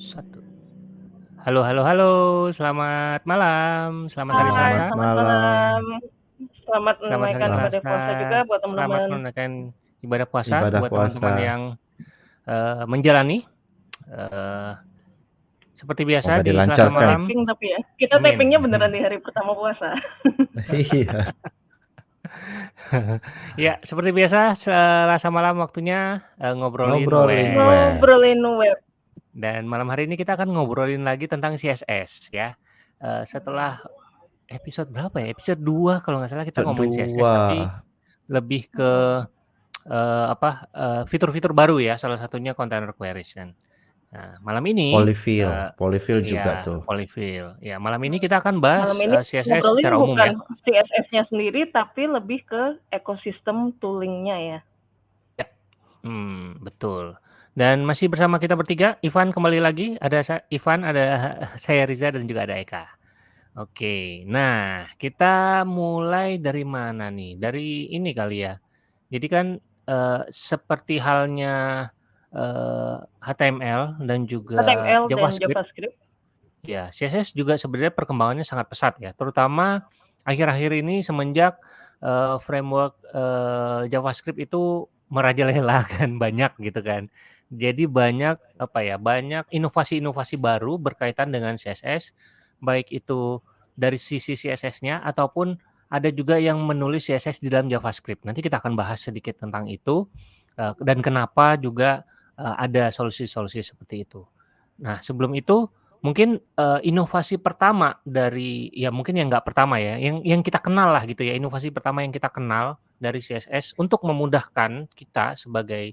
Satu. Halo halo halo, selamat malam, selamat hari Selasa. selamat Selamat malam. Selamat Selamat menunaikan ibadah puasa juga buat Selamat teman-teman. menunaikan ibadah puasa Ibadah buat teman-teman yang, eee, menjalani, eee, seperti biasa Semoga di Selasa malam Taping tapi ya. Kita Amin. tapingnya beneran di hari pertama puasa. Iya. Ya, seperti biasa Selasa malam waktunya, eee, ngobrolin Ngobrolin web. web. Ngobrolin web. Dan malam hari ini kita akan ngobrolin lagi tentang CSS ya. Eee, setelah episode berapa ya, episode 2 kalau nggak salah kita ngomongin CSS, tapi lebih ke, eee, apa, eee, fitur-fitur baru ya, salah satunya container queries kan. Nah, malam ini, Polyfill, eee polyfill juga iya, tuh. polyfill. Ya, malam ini kita akan bahas, Malam ini eee, CSS secara umum bukan ya. CSS-nya sendiri tapi lebih ke ekosistem tooling-nya ya. Ya, mmm, betul. Dan masih bersama kita bertiga, Ivan kembali lagi, ada Ivan, ada saya Riza dan juga ada Eka. Oke, nah kita mulai dari mana nih? Dari ini kali ya. Jadi kan, eee, seperti halnya, eee, HTML dan juga HTML dan JavaScript JavaScript. ya, CSS juga sebenarnya perkembangannya sangat pesat ya, terutama akhir-akhir ini semenjak, eee, framework, eee, JavaScript itu merajalela kan, banyak gitu kan. Jadi banyak, apa ya, banyak inovasi-inovasi baru berkaitan dengan CSS, baik itu dari sisi CSS-nya ataupun ada juga yang menulis CSS di dalam JavaScript. Nanti kita akan bahas sedikit tentang itu, eee, dan kenapa juga, eee, ada solusi-solusi seperti itu. Nah, sebelum itu mungkin, eee, inovasi pertama dari ya mungkin yang nggak pertama ya, yang yang kita kenal lah gitu ya, inovasi pertama yang kita kenal dari CSS untuk memudahkan kita sebagai,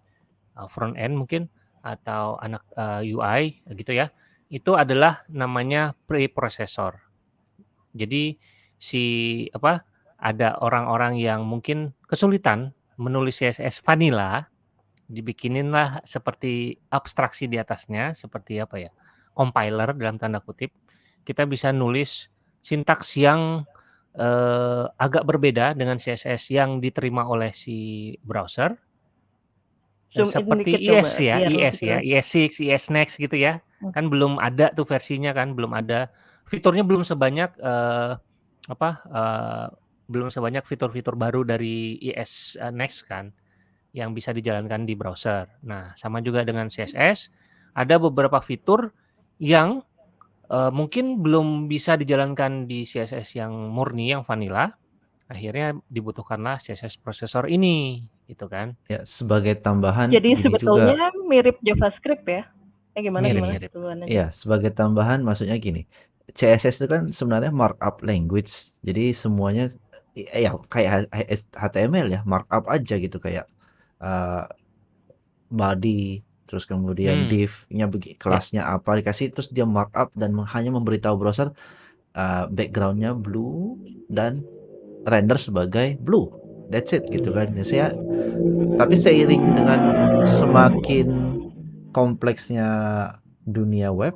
eee, front end mungkin atau anak, eee, UI gitu ya, itu adalah namanya preprocessor. Jadi si apa, ada orang-orang yang mungkin kesulitan menulis CSS vanilla, dibikinin-lah seperti abstraksi di atasnya, seperti apa ya, compiler dalam tanda kutip. Kita bisa nulis sintaks yang, eee, agak berbeda dengan CSS yang diterima oleh si browser. Zoom in Seperti coba IS ya, biar IS ya, gitu. IS6, IS Next gitu ya. Hmm. Kan belum ada tuh versinya kan, belum ada. Fiturnya belum sebanyak, eee, apa, eee, belum sebanyak fitur-fitur baru dari IS, eee, Next kan, yang bisa dijalankan di browser. Nah, sama juga dengan CSS, ada beberapa fitur yang, eee, mungkin belum bisa dijalankan di CSS yang murni, yang vanilla, akhirnya dibutuhkanlah CSS processor ini, gitu kan. Ya, sebagai tambahan Jadi gini juga. sebetulnya mirip JavaScript ya? Eh gimana Mirip gimana? mirip. Iya, sebagai tambahan maksudnya gini, CSS itu kan sebenarnya markup language. Jadi semuanya i ya kayak HTML ya, markup aja gitu kayak, eee, body, terus kemudian Hmm. div-nya begi Ya. kelasnya apa dikasih, terus dia markup dan hanya memberitahu browser, eee, background-nya blue dan render sebagai blue. That's it gitu kan. Ya saya tapi seiring dengan semakin kompleksnya dunia web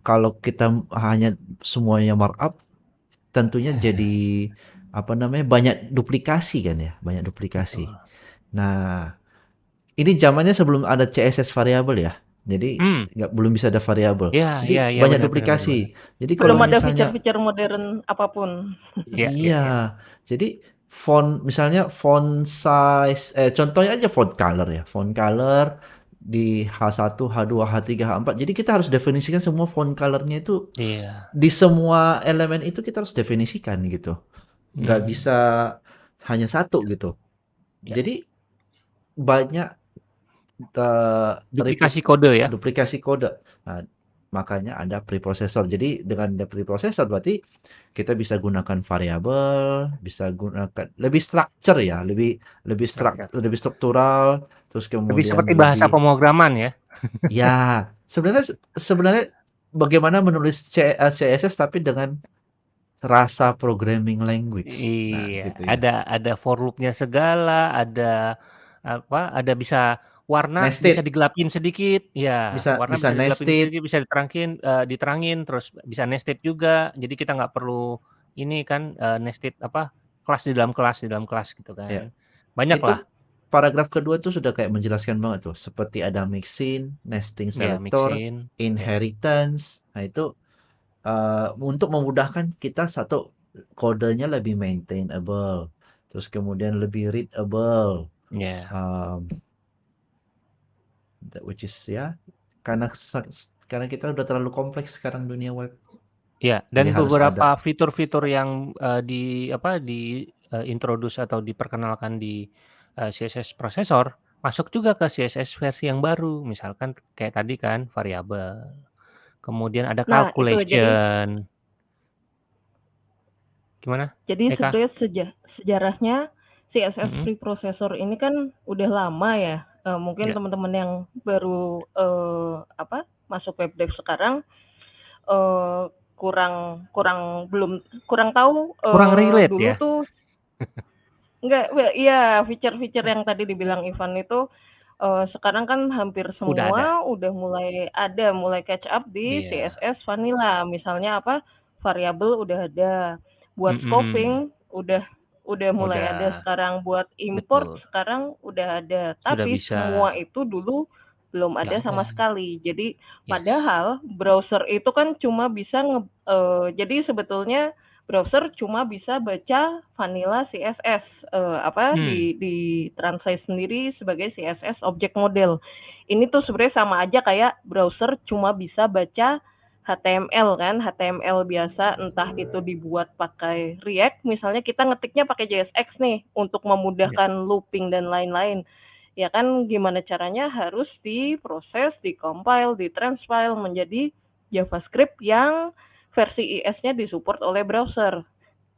kalau kita hanya semuanya markup, tentunya jadi, apa namanya, banyak duplikasi kan ya, banyak duplikasi. Nah, ini zamannya sebelum ada CSS variabel ya. Jadi Mmm. nggak belum bisa ada variabel. Iya Jadi iya iya, banyak benar benar benar duplikasi. benar. Jadi Belum kalau ada misalnya fitur-fitur modern apa pun. Iya iya iya. Iya. Jadi font misalnya font size eh contohnya aja font color ya, font color di H1, H2, H3, H4. Jadi kita harus definisikan semua font color-nya itu Iya. di semua elemen itu kita harus definisikan gitu. Nggak Mmm. bisa hanya satu gitu. Ya. Jadi banyak, repeat Duplikasi kode ya? duplikasi kode. Nah, makanya ada preprocessor. Jadi dengan ada preprocessor berarti kita bisa gunakan variabel, bisa gunakan lebih structure ya, lebih lebih strak Structure. lebih struktural, terus Lebih kemudian seperti bahasa lebih pemrograman ya? Ya, sebenarnya sebenarnya bagaimana menulis CSS tapi dengan rasa programming language. Nah, Iya, gitu ya. ada ada for loop-nya segala, ada apa, ada bisa warna bisa Nested. digelapin sedikit, ya Bisa warna bisa bisa digelapin nested. sedikit, bisa diterangkin eee, diterangin, terus bisa nested juga. Jadi kita nggak perlu ini kan, eee, nested apa, kelas di dalam kelas di dalam kelas gitu Ya. kan. Banyak Itu lah. paragraf kedua tuh sudah kayak menjelaskan banget tuh, seperti ada mixin, nesting Ya, selector. Ya. inheritance. Nah, itu uh, untuk memudahkan kita satu kodenya lebih maintainable, terus kemudian lebih readable. Ya. Um, that which is ya karena karena kita udah terlalu kompleks sekarang dunia web. Ya, Jadi dan harus beberapa fitur-fitur yang eh, di apa di eh, introduce atau diperkenalkan di eh, CSS processor masuk juga ke CSS versi yang baru. Misalkan kayak tadi kan variabel. Kemudian ada Nah, itu jadi calculation. Gimana? jadi Eka? sebenarnya seja- sejarahnya CSS Mm-mm. preprocessor ini kan udah lama ya. Eh, mungkin Ya. teman-teman yang baru eh, apa masuk web dev sekarang eh, kurang kurang belum kurang tahu Kurang eh, relate dulu ya. tuh enggak well, iya feature-feature yang tadi dibilang Ivan itu eh, sekarang kan hampir Udah ada. semua udah mulai ada mulai catch up di Iya. CSS vanilla misalnya apa variabel udah ada buat Mm-mm. scoping udah udah mulai ada Udah. sekarang buat import Betul. sekarang udah ada tapi semua itu dulu belum ada sama ada. sekali jadi Yes. padahal browser itu kan cuma bisa nge, eh, jadi sebetulnya browser cuma bisa baca vanilla CSS eh, apa Hmm. di di translate sendiri sebagai CSS object model. Ini tuh sebenarnya sama aja kayak browser cuma bisa baca HTML kan, HTML biasa entah itu dibuat pakai React, misalnya kita ngetiknya pakai JSX nih untuk memudahkan looping dan lain-lain. Ya kan gimana caranya harus diproses, dikompile, ditranspile menjadi JavaScript yang versi IS-nya disupport oleh browser.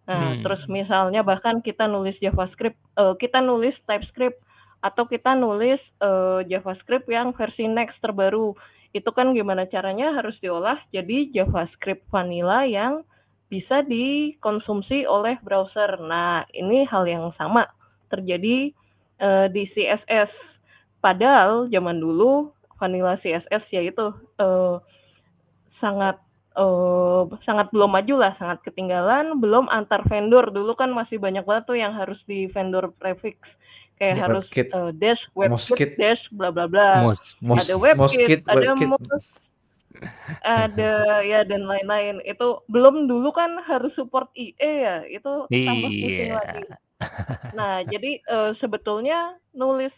Nah, Hmm. terus misalnya bahkan kita nulis JavaScript, eh, kita nulis TypeScript atau kita nulis eh, JavaScript yang versi Next terbaru. Itu kan gimana caranya harus diolah jadi JavaScript vanilla yang bisa dikonsumsi oleh browser. Nah, ini hal yang sama terjadi eh, di CSS. Padahal zaman dulu vanilla CSS yaitu eh, sangat eh, sangat belum maju lah, sangat ketinggalan, belum antar vendor. Dulu kan masih banyak banget tuh yang harus di vendor prefix. Kayak Ya. harus WebKit, eh, dash, webkit, dash, bla bla bla. Mos. Mos, Ada webkit, ada WebKit. mos, ada ya dan lain-lain. Itu belum dulu kan harus support IE ya, itu tambah pusing Iya. lagi. Nah, jadi eh, sebetulnya nulis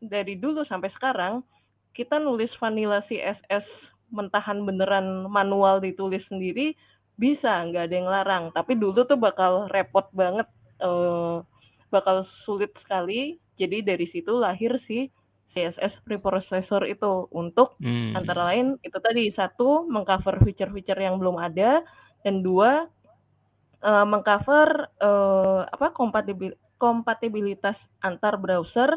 dari dulu sampai sekarang kita nulis vanilla CSS mentahan beneran manual ditulis sendiri bisa, nggak ada yang larang. Tapi dulu tuh bakal repot banget, eh, bakal sulit sekali. Jadi dari situ lahir si CSS preprocessor itu untuk antara Hmm. lain itu tadi satu mengcover feature-feature yang belum ada dan dua eh, mengcover eh, apa kompatibil kompatibilitas antar browser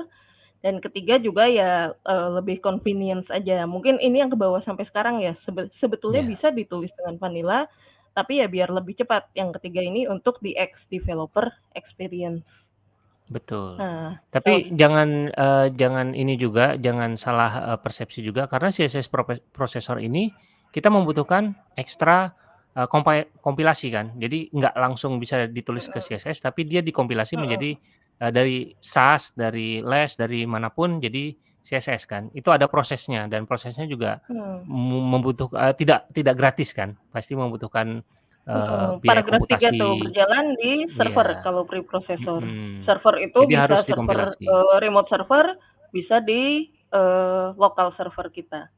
dan ketiga juga ya eh, lebih convenience aja. Mungkin ini yang ke bawah sampai sekarang ya. Sebe- sebetulnya Ya. bisa ditulis dengan vanilla, tapi ya biar lebih cepat. Yang ketiga ini untuk di X developer experience. Betul. Nah, so, Tapi jangan eh, jangan ini juga, jangan salah eh, persepsi juga karena CSS prope- processor ini kita membutuhkan ekstra eh, kompi- kompilasi kan. Jadi nggak langsung bisa ditulis ke CSS, tapi dia dikompilasi menjadi eh, dari SAS, dari LESS, dari mana pun jadi CSS kan. Itu ada prosesnya dan prosesnya juga Hmm. membutuhkan tidak tidak gratis kan. Pasti membutuhkan biaya Paragraf 3 tuh komputasi. berjalan di server Iya. kalau preprocessor. Mm-mm. Server itu Jadi bisa harus server eh, remote server, bisa di eh, lokal server kita.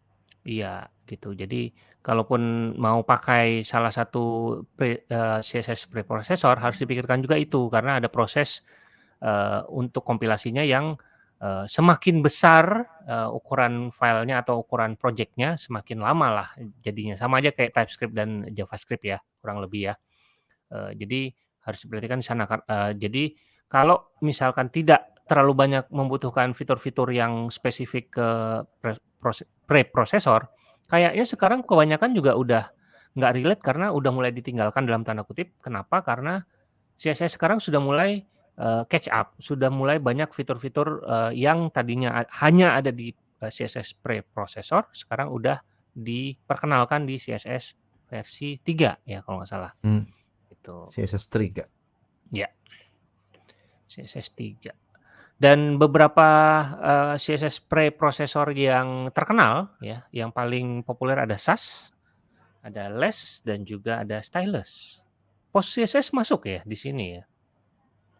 Iya, gitu. Jadi kalaupun mau pakai salah satu pre, eh, CSS preprocessor harus dipikirkan juga itu karena ada proses eh, untuk kompilasinya yang eh, semakin besar eh, ukuran filenya atau ukuran projectnya semakin lama lah jadinya sama aja kayak TypeScript dan JavaScript ya kurang lebih ya. Eh, jadi harus diperhatikan di sana. Eh, jadi kalau misalkan tidak terlalu banyak membutuhkan fitur-fitur yang spesifik ke pre- prose- preprocessor, kayaknya sekarang kebanyakan juga udah nggak relate karena udah mulai ditinggalkan dalam tanda kutip. Kenapa? Karena CSS sekarang sudah mulai eh, catch up, sudah mulai banyak fitur-fitur eh, yang tadinya hanya ada di eh, CSS preprocessor, sekarang udah diperkenalkan di CSS versi 3 ya kalau nggak salah. Hmm, Itu. CSS 3. Ya, CSS 3. Dan beberapa, eee, CSS preprosesor yang terkenal ya, yang paling populer ada Sass, ada Less, dan juga ada Stylus. PostCSS masuk ya di sini ya?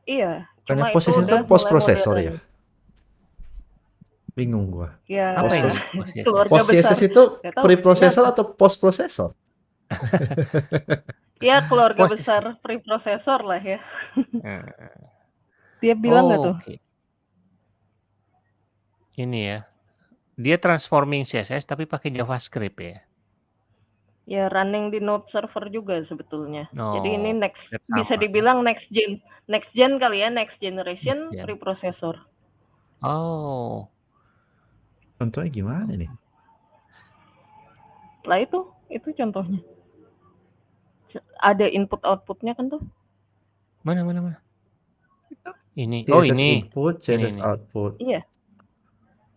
Iya, Bukannya cuma itu itu post processor ya? Bingung gua. Ya, Apa besar. CSS itu preprocessor atau post processor? Ya keluarga Post besar preprosesor lah ya. Heeh. Dia bilang nggak tuh? Oke. Ini ya, dia transforming CSS tapi pakai JavaScript ya? Ya running di Node server juga sebetulnya. Jadi ini Oh, next hampir bisa ya? dibilang next gen. Next gen kali ya, next generation Next gen. preprocessor. Oh. Contohnya gimana nih? Lah itu, itu contohnya. Ada input outputnya kan tuh? Mana mana mana? Ini. Oh CSS ini. input, Ini CSS ini. output. Iya.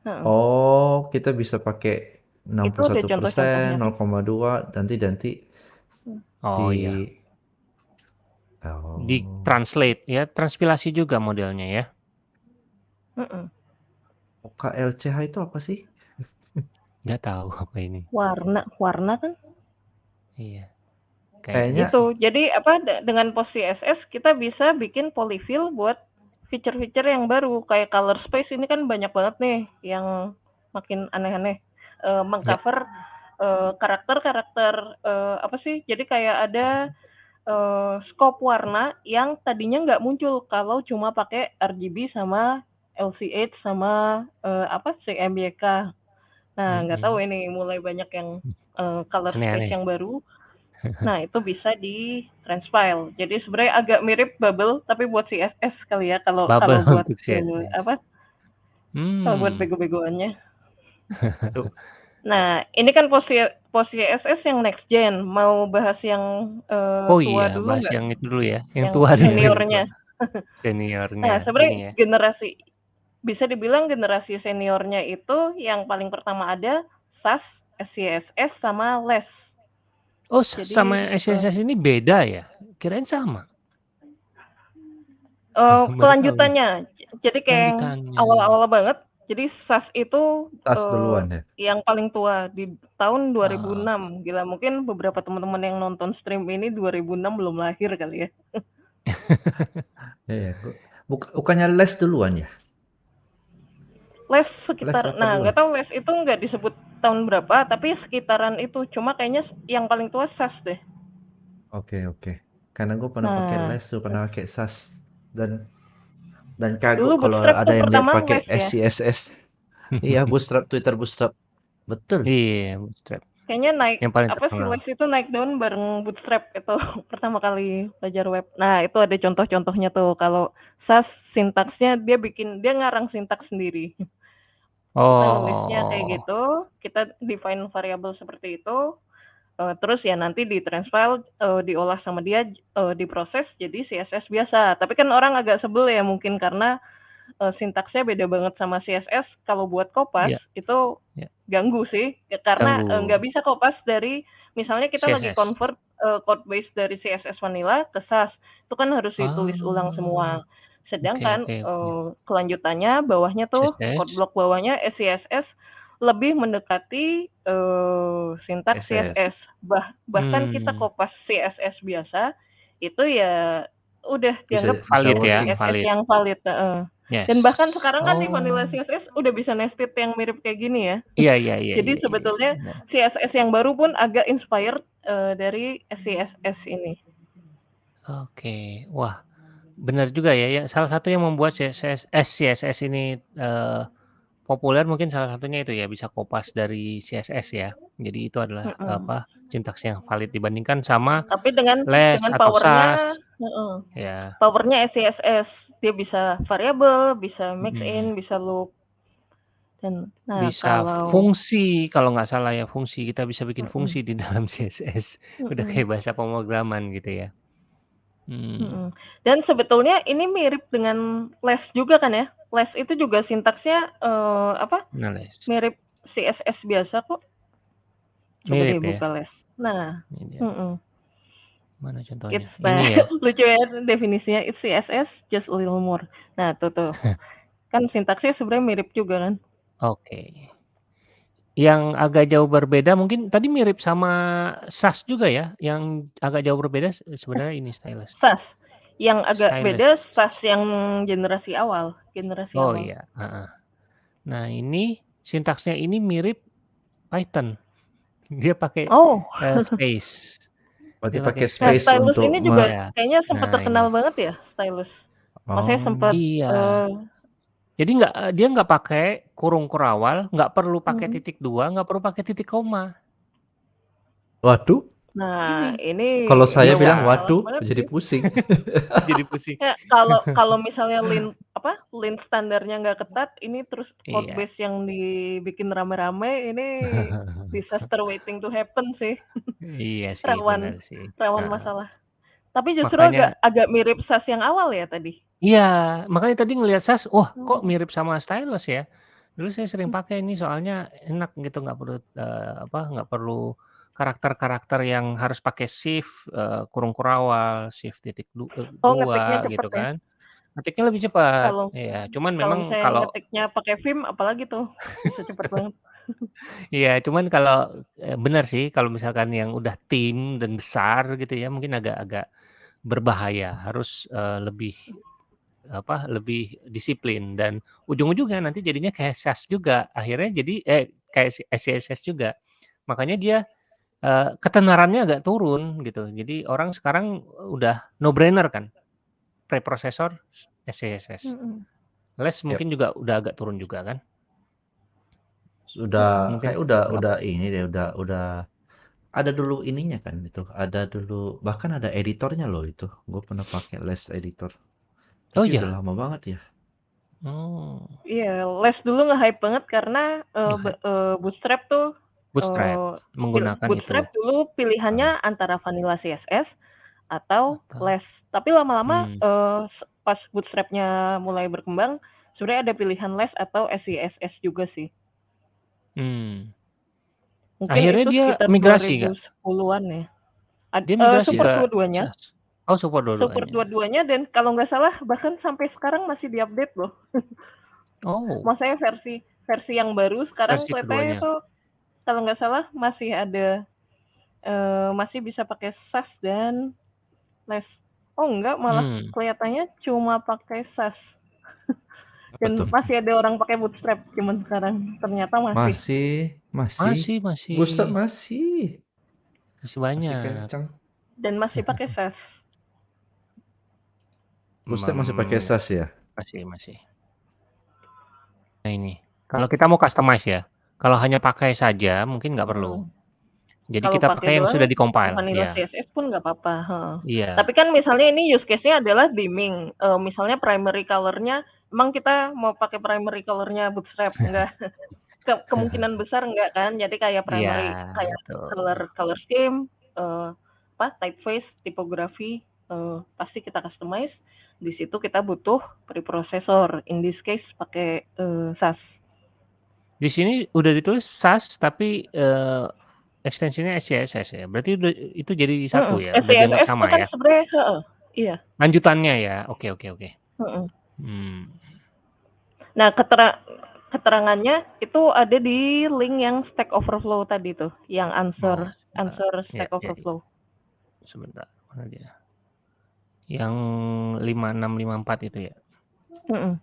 Oh, kita bisa pakai 61%, contoh-contohnya. 0,2 nanti-nanti Oh di iya. Oh. Di translate ya, transpilasi juga modelnya ya. Heeh. OKLCH itu apa sih? Nggak tahu apa ini. Warna, warna kan? Iya. Kayaknya Gitu. Jadi apa de- dengan post CSS kita bisa bikin polyfill buat feature-feature yang baru kayak color space ini kan banyak banget nih yang makin aneh-aneh Eh, mengcover eh, karakter-karakter eh, apa sih? Jadi kayak ada eh, scope warna yang tadinya nggak muncul kalau cuma pakai RGB sama LCH sama eh, apa CMYK. Nah, nggak tahu ini mulai banyak yang eh, color space yang baru. Nah, itu bisa di transpile. Jadi sebenarnya agak mirip bubble tapi buat CSS kali ya kalau Bubble kalau buat CSS. apa? Kalau buat Hmm. bego-begoannya. Nah, ini kan post post CSS yang next gen. Mau bahas yang eh, Oh tua iya, dulu bahas nggak? yang itu dulu ya, yang Yang tua dulu. seniornya. Seniornya. Nah, Ini sebenarnya ya. generasi bisa dibilang generasi seniornya itu yang paling pertama ada SAS, SCSS sama LESS. Oh, Jadi, sama eh, SCSS ini beda ya? Kirain sama. Eh, Baru tahu. kelanjutannya. Jadi kayak yang Lanjutannya. awal-awal banget. Jadi SAS itu tas eh, duluan ya. yang paling tua di tahun Ah. 2006. Gila, mungkin beberapa teman-teman yang nonton stream ini 2006 belum lahir kali ya. Iya, Buk- bukannya les duluan ya? Les Les sekitar, apa nah nggak tahu les itu nggak disebut tahun berapa, tapi sekitaran itu. Cuma kayaknya yang paling tua SAS deh. Oke, oke. Karena gue pernah pakai Nah. les, tuh pernah pakai SAS dan dan Dulu kagok kalau ada yang lihat pakai ya. SCSS. Iya, Bootstrap, Twitter Bootstrap. Betul. Iya, Bootstrap. Kayaknya naik Yang paling apa sih les itu naik daun bareng Bootstrap itu pertama kali belajar web. Nah itu ada contoh-contohnya tuh. Kalau SAS sintaksnya dia bikin dia ngarang sintaks sendiri. Kita nulisnya kayak Oh. gitu, kita define variabel seperti itu, eh, terus ya nanti di transpile, eh, diolah sama dia, eh, diproses jadi CSS biasa. Tapi kan orang agak sebel ya mungkin karena eh, sintaksnya beda banget sama CSS. Kalau buat kopas Iya. itu Iya. ganggu sih, Ya, karena nggak bisa kopas dari misalnya kita lagi CSS. convert eh, code base dari CSS vanilla ke SAS, itu kan harus ditulis ulang semua. Sedangkan oke, oke. eh, kelanjutannya bawahnya tuh CSS. code block bawahnya SCSS lebih mendekati eh, sintaks SS. CSS. Bah, bahkan kita Hmm. kopas CSS biasa itu ya udah dianggap bisa Valid ya. CSS valid. yang valid. heeh. Yes. Dan bahkan sekarang kan di Oh. vanilla CSS udah bisa nested yang mirip kayak gini ya. Iya, iya, iya. Jadi iya, sebetulnya iya. Benar. CSS yang baru pun agak inspired eh, dari SCSS ini. Oke, wah, benar juga ya. Ya, salah satu yang membuat CSS, SCSS ini eh, populer mungkin salah satunya itu ya bisa kopas dari CSS ya. Jadi itu adalah Mm-mm. apa sintaks yang valid dibandingkan sama Tapi dengan les dengan atau powernya, SAS. heeh, Ya, powernya SCSS dia bisa variabel, bisa mix Mm. in, bisa loop. Dan nah bisa kalau fungsi kalau nggak salah ya fungsi kita bisa bikin Mm-mm. fungsi di dalam CSS. Udah Mm-mm. kayak bahasa pemrograman gitu ya. Hmm. Dan sebetulnya ini mirip dengan les juga kan ya. Les itu juga sintaksnya eh, apa? Nah, les. Mirip CSS biasa kok. Coba Mirip ya. buka les. Nah, Ini. Mana contohnya? It's Ini ya. lucu ya definisinya it's CSS just a little more. Nah, tuh tuh. Kan sintaksnya sebenarnya mirip juga kan. Oke. Yang agak jauh berbeda mungkin tadi mirip sama SAS juga ya? Yang agak jauh berbeda se sebenarnya ini stylus. SAS. Yang agak beda Stylus. SAS yang generasi awal, generasi Oh awal. iya, heeh. Nah ini sintaksnya ini mirip Python. Dia pakai, Oh. eee, space. Berarti Dia pakai Nah, space stylus untuk ini juga Iya. kayaknya sempat Nah terkenal ini. banget ya, stylus. Maksudnya Oh. sempat, Iya. eee Jadi nggak eee, dia nggak pakai kurung kurawal, nggak perlu pakai Mhm. titik dua, nggak perlu pakai titik koma. Waduh. Nah, Ini. ini Kalau saya Bisa. bilang, masalah "Waduh," banget jadi sih. pusing. Jadi pusing. Ya, kalau kalau misalnya lint apa, lint standarnya nggak ketat, ini terus code Iya. base yang dibikin rame-rame, ini disaster waiting to happen sih. Iya sih, Rawan sih. rawan Heeh. masalah. Tapi justru agak Makanya agak mirip SAS yang awal ya tadi? Iya, makanya tadi ngelihat SAS, wah kok Oh. mirip sama stylus ya? Dulu saya sering Mmm. pakai ini soalnya enak gitu, nggak perlu, eee, apa, nggak perlu karakter-karakter yang harus pakai shift, eee, kurung kurawal, shift titik du eee, Oh, ngetiknya 2 cepet gitu ya? kan. Ngetiknya lebih cepat. Kalau Iya, cuman kalau memang kalau ngetiknya pakai Vim apalagi tuh, bisa cepet banget. Iya, cuman kalau, eee, benar sih kalau misalkan yang udah tim dan besar gitu ya, mungkin agak-agak berbahaya, harus, eee, lebih, apa, lebih disiplin dan ujung-ujungnya nanti jadinya kayak SAS juga. Akhirnya jadi eh, kayak si SCSS juga. Makanya dia, eee, ketenarannya agak turun gitu. Jadi orang sekarang udah no brainer kan, preprosesor SCSS. Mhm. Les Yap. mungkin juga udah agak turun juga kan? Sudah Mungkin kayak udah udah ini deh, udah udah ada dulu ininya kan itu, ada dulu bahkan ada editornya loh itu. Gue pernah pakai Les editor. Oh Tapi udah iya? lama banget ya. Oh. Iya, Les dulu nge-hype banget karena, be Nge-hype. eee, Bootstrap tuh, Bootstrap, pil menggunakan itu. Bootstrap dulu Heeh. pilihannya antara vanilla CSS atau Atau Les. Tapi lama-lama, eee, se pas Bootstrap-nya mulai berkembang, sebenarnya ada pilihan Les atau SCSS juga sih. Mmm. Mungkin Akhirnya itu dia sekitar migrasi nggak? 2010-an ya. Ad Dia eee, migrasi support ke dua-duanya. SAS? Oh support Support dua-duanya. dua-duanya dan kalau nggak salah bahkan sampai sekarang masih di-update loh. Oh. Maksudnya versi versi yang baru sekarang Versi kelihatannya keduanya. itu kalau nggak salah masih ada, eee, masih bisa pakai SAS dan Les. Oh enggak, malah Mmm. kelihatannya cuma pakai SAS. Dan tuh? masih ada orang pakai Bootstrap zaman sekarang, ternyata masih. Masih masih. Masih masih. Bootstrap masih. Masih Masih banyak. kencang. Dan masih pakai SAS. Bootstrap masih pakai Mmm, SAS ya? masih masih. Nah ini, kalau kita mau customize ya, kalau hanya pakai saja mungkin nggak perlu. Mhm. Jadi Kalau kita pakai pakai yang doang, sudah pakai di-compile, vanilla iya. CSS pun nggak apa-apa, heeh. Iya. Tapi kan misalnya ini use case-nya adalah dimming, eee, misalnya primary color-nya emang kita mau pakai primary color-nya Bootstrap, enggak. Ke kemungkinan besar enggak kan, jadi kayak primary Iya, kayak betul. color color scheme, eee, apa, typeface, tipografi, eee, pasti kita customize. Di situ kita butuh preprocessor, in this case pakai, eee, SAS. Di sini udah ditulis SAS tapi, eee, ekstensinya SCSS ya? Berarti udah itu jadi satu ya? Udah dianggap SCSS itu sama kan ya? sebenarnya heeh, iya. Lanjutannya ya? Oke oke oke. Mhm. Mmm. Nah, ketera keterangannya itu ada di link yang Stack Overflow tadi tuh, yang answer sebentar. answer Ya Stack ya ya. Overflow. Sebentar, mana dia? Yang 5654 itu ya? Mhm.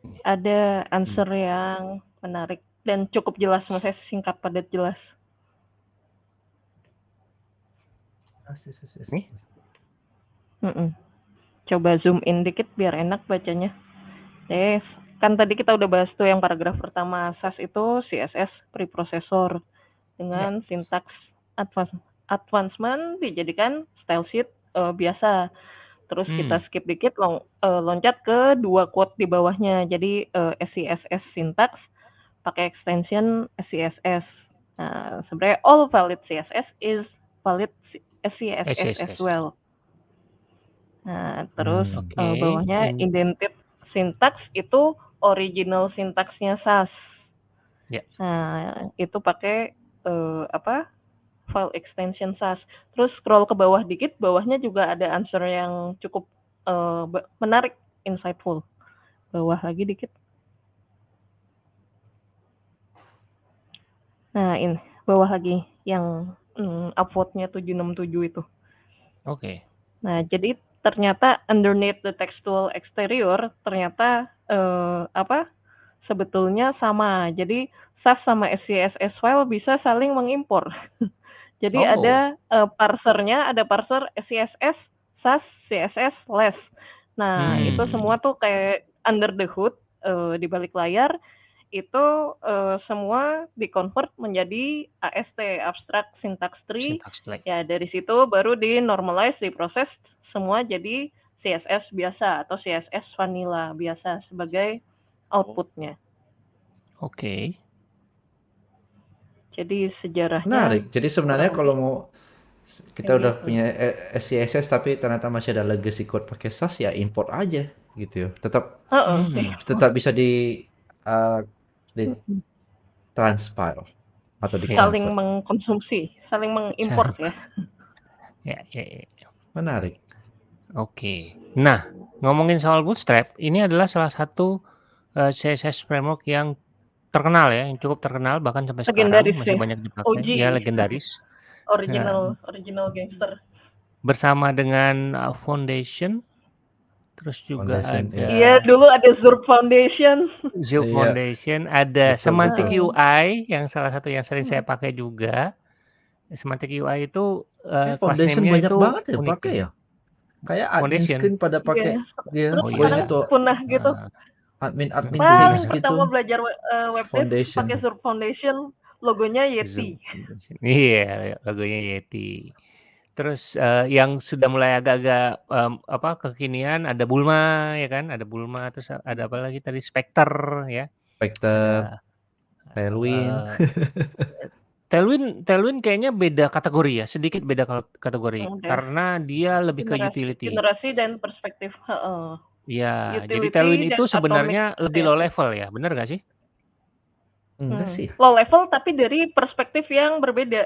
Ini. Ada Mmm. answer yang menarik dan cukup jelas, maksudnya singkat, padat, jelas. Nih? Mhm. Coba zoom in dikit biar enak bacanya. Yes, kan tadi kita udah bahas tuh yang paragraf pertama, SAS itu CSS preprocessor Ya. dengan sintaks advance advancement dijadikan style sheet, eee, biasa. Terus kita Mmm. skip dikit long eee, loncat ke 2 quote di bawahnya. Jadi, eee, SCSS syntax pakai extension SCSS. Nah, sebenarnya all valid CSS is valid SCSS as SCSS. well. Nah, terus, Mmm. Oke, eee, bawahnya in indented syntax itu original sintaksnya SAS. Ya. Nah, itu pakai, eee, apa, file extension SAS. Terus scroll ke bawah dikit, bawahnya juga ada answer yang cukup, be menarik, insightful. bawah lagi dikit. Nah, ini bawah lagi yang hmm, upvote-nya 767 itu. Oke. Nah, jadi ternyata underneath the textual exterior ternyata eh, apa? Sebetulnya sama. Jadi SAS sama SCSS file bisa saling mengimpor. jadi Oh. ada eh, parsernya, ada parser SCSS, SAS, CSS, less. Nah, Hmm. itu semua tuh kayak under the hood eh, di balik layar itu eh, semua dikonvert menjadi AST abstract syntax tree Syntax ya dari situ baru di normalize diproses semua jadi CSS biasa atau CSS vanilla biasa sebagai outputnya Oke. jadi sejarahnya Menarik. Jadi sebenarnya kalau mau kita Kayak udah gitu. punya eh, SCSS tapi ternyata masih ada legacy code pakai SAS ya import aja gitu ya. Tetap Heeh, Hmm. sih. tetap bisa di uh, di transpile atau di saling mengkonsumsi saling mengimport ya Ya, ya, ya. Menarik. Oke. Nah, ngomongin soal Bootstrap, ini adalah salah satu eh, CSS framework yang terkenal ya, yang cukup terkenal bahkan sampai sekarang Legendaris masih ya. banyak dipakai. OG. Ya, legendaris. original original gangster Bersama dengan uh, Foundation, terus juga Foundation, ada ya. iya dulu ada Zurb Foundation Zoom Iya. Foundation, ada Betul, Semantic betul. UI yang salah satu yang sering saya pakai juga. Semantic UI itu Eh, eh, class Foundation banyak itu banget ya unik pakai ya. ya. Kayak admin Foundation. screen pada pakai Iya. dia terus Oh, gue iya. tuh punah gitu Nah, admin admin Paling paling themes gitu. pertama belajar we- eh, web pakai Zurb Foundation logonya Yeti. Iya, logonya Yeti. Terus eh, yang sudah mulai agak-agak em, apa kekinian ada Bulma ya kan, ada Bulma terus ada apa lagi tadi Spectre ya. Spectre, Ada Tailwind. eh, Tailwind Tailwind kayaknya beda kategori ya, sedikit beda kategori Udah. karena dia lebih ke generasi utility. generasi dan perspektif heeh. Iya, jadi Utility Tailwind dan itu atomic sebenarnya lebih low CSS. level ya, benar gak sih? Enggak Hmm. sih. Low level tapi dari perspektif yang berbeda.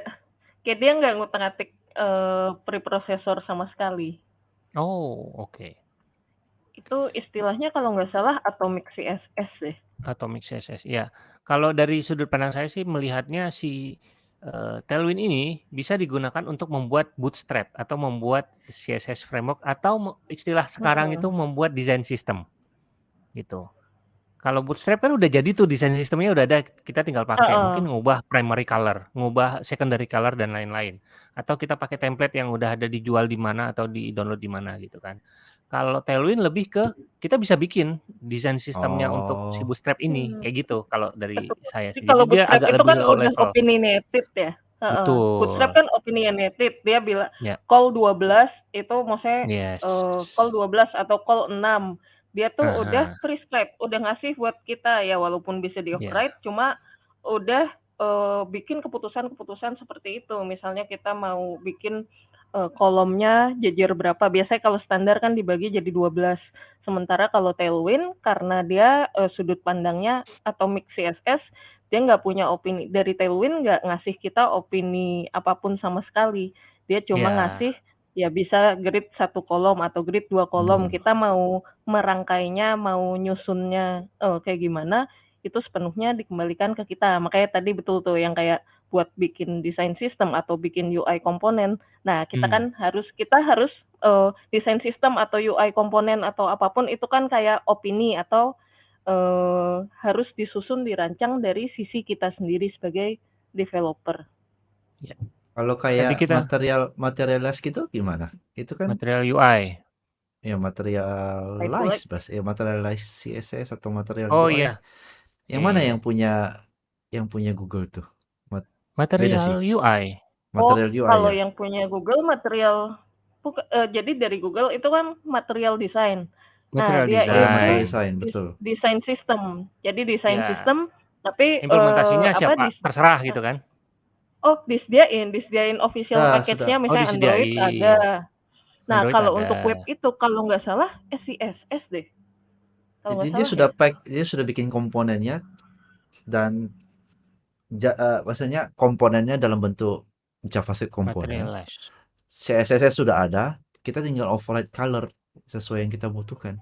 Kayak dia nggak ngutak-ngatik eh, preprocessor sama sekali. Oh, oke. Itu istilahnya kalau nggak salah atomic CSS deh. Atomic CSS. Ya, kalau dari sudut pandang saya sih melihatnya si eh, Tailwind ini bisa digunakan untuk membuat bootstrap atau membuat CSS framework atau me- istilah sekarang itu membuat desain sistem gitu. Kalau bootstrap kan udah jadi tuh desain sistemnya udah ada, kita tinggal pakai. Heeh. Mungkin ngubah primary color, ngubah secondary color dan lain-lain. Atau kita pakai template yang udah ada dijual di mana atau di download di mana gitu kan. Kalau Tailwind lebih ke kita bisa bikin desain sistemnya untuk si Oh. bootstrap ini Hmm. kayak gitu kalau dari Betul. saya Jadi sih. kalau dia bootstrap agak itu lebih kan low udah level. opinionated ya. Heeh. Bootstrap Betul. kan opinionated. Dia bilang Ya. call 12 itu maksudnya Yes. eh, call 12 atau call 6. Dia tuh Aha. udah prescribe, udah ngasih buat kita ya walaupun bisa di Ya. override cuma udah eh, bikin keputusan-keputusan seperti itu. Misalnya kita mau bikin eh, kolomnya jajar berapa. Biasanya kalau standar kan dibagi jadi 12. Sementara kalau Tailwind karena dia eh, sudut pandangnya atomic CSS, dia nggak punya opini dari Tailwind nggak ngasih kita opini apa pun sama sekali. Dia cuma Ya. ngasih ya bisa grid satu kolom atau grid dua kolom. Hmm. Kita mau merangkainya, mau nyusunnya eh, kayak gimana, itu sepenuhnya dikembalikan ke kita. Makanya tadi betul tuh yang kayak buat bikin desain sistem atau bikin UI komponen. Nah, kita Hmm. kan harus kita harus eh, desain sistem atau UI komponen atau apa pun itu kan kayak opini atau eh, harus disusun dirancang dari sisi kita sendiri sebagai developer. Kalau Tadi kayak kita material materialize gitu gimana? Itu kan material UI. ya Type materialize bahas ya materialize CSS atau material Oh UI. iya, Yang Iya, mana iya. yang punya yang punya Google tuh? Mat- beda Material. UI. Oh, Material UI kalau ya. yang punya Google material buka- eh, jadi dari Google itu kan material design. Nah, Material dia Oh ya material design. design dis- betul. desain sistem. Jadi desain Ya. sistem tapi eh, Implementasinya apa siapa? dis Terserah gitu kan. Oh, disediain, disediain official Ah, package-nya. Oh, misalnya Android disediain. ada. Nah, Android kalau ada. untuk web itu kalau nggak salah SCSS deh. Kalau Jadi dia salah sudah ya. pack, dia sudah bikin komponennya dan ja, eh, maksudnya komponennya dalam bentuk JavaScript komponen. CSS sudah ada, kita tinggal override color sesuai yang kita butuhkan.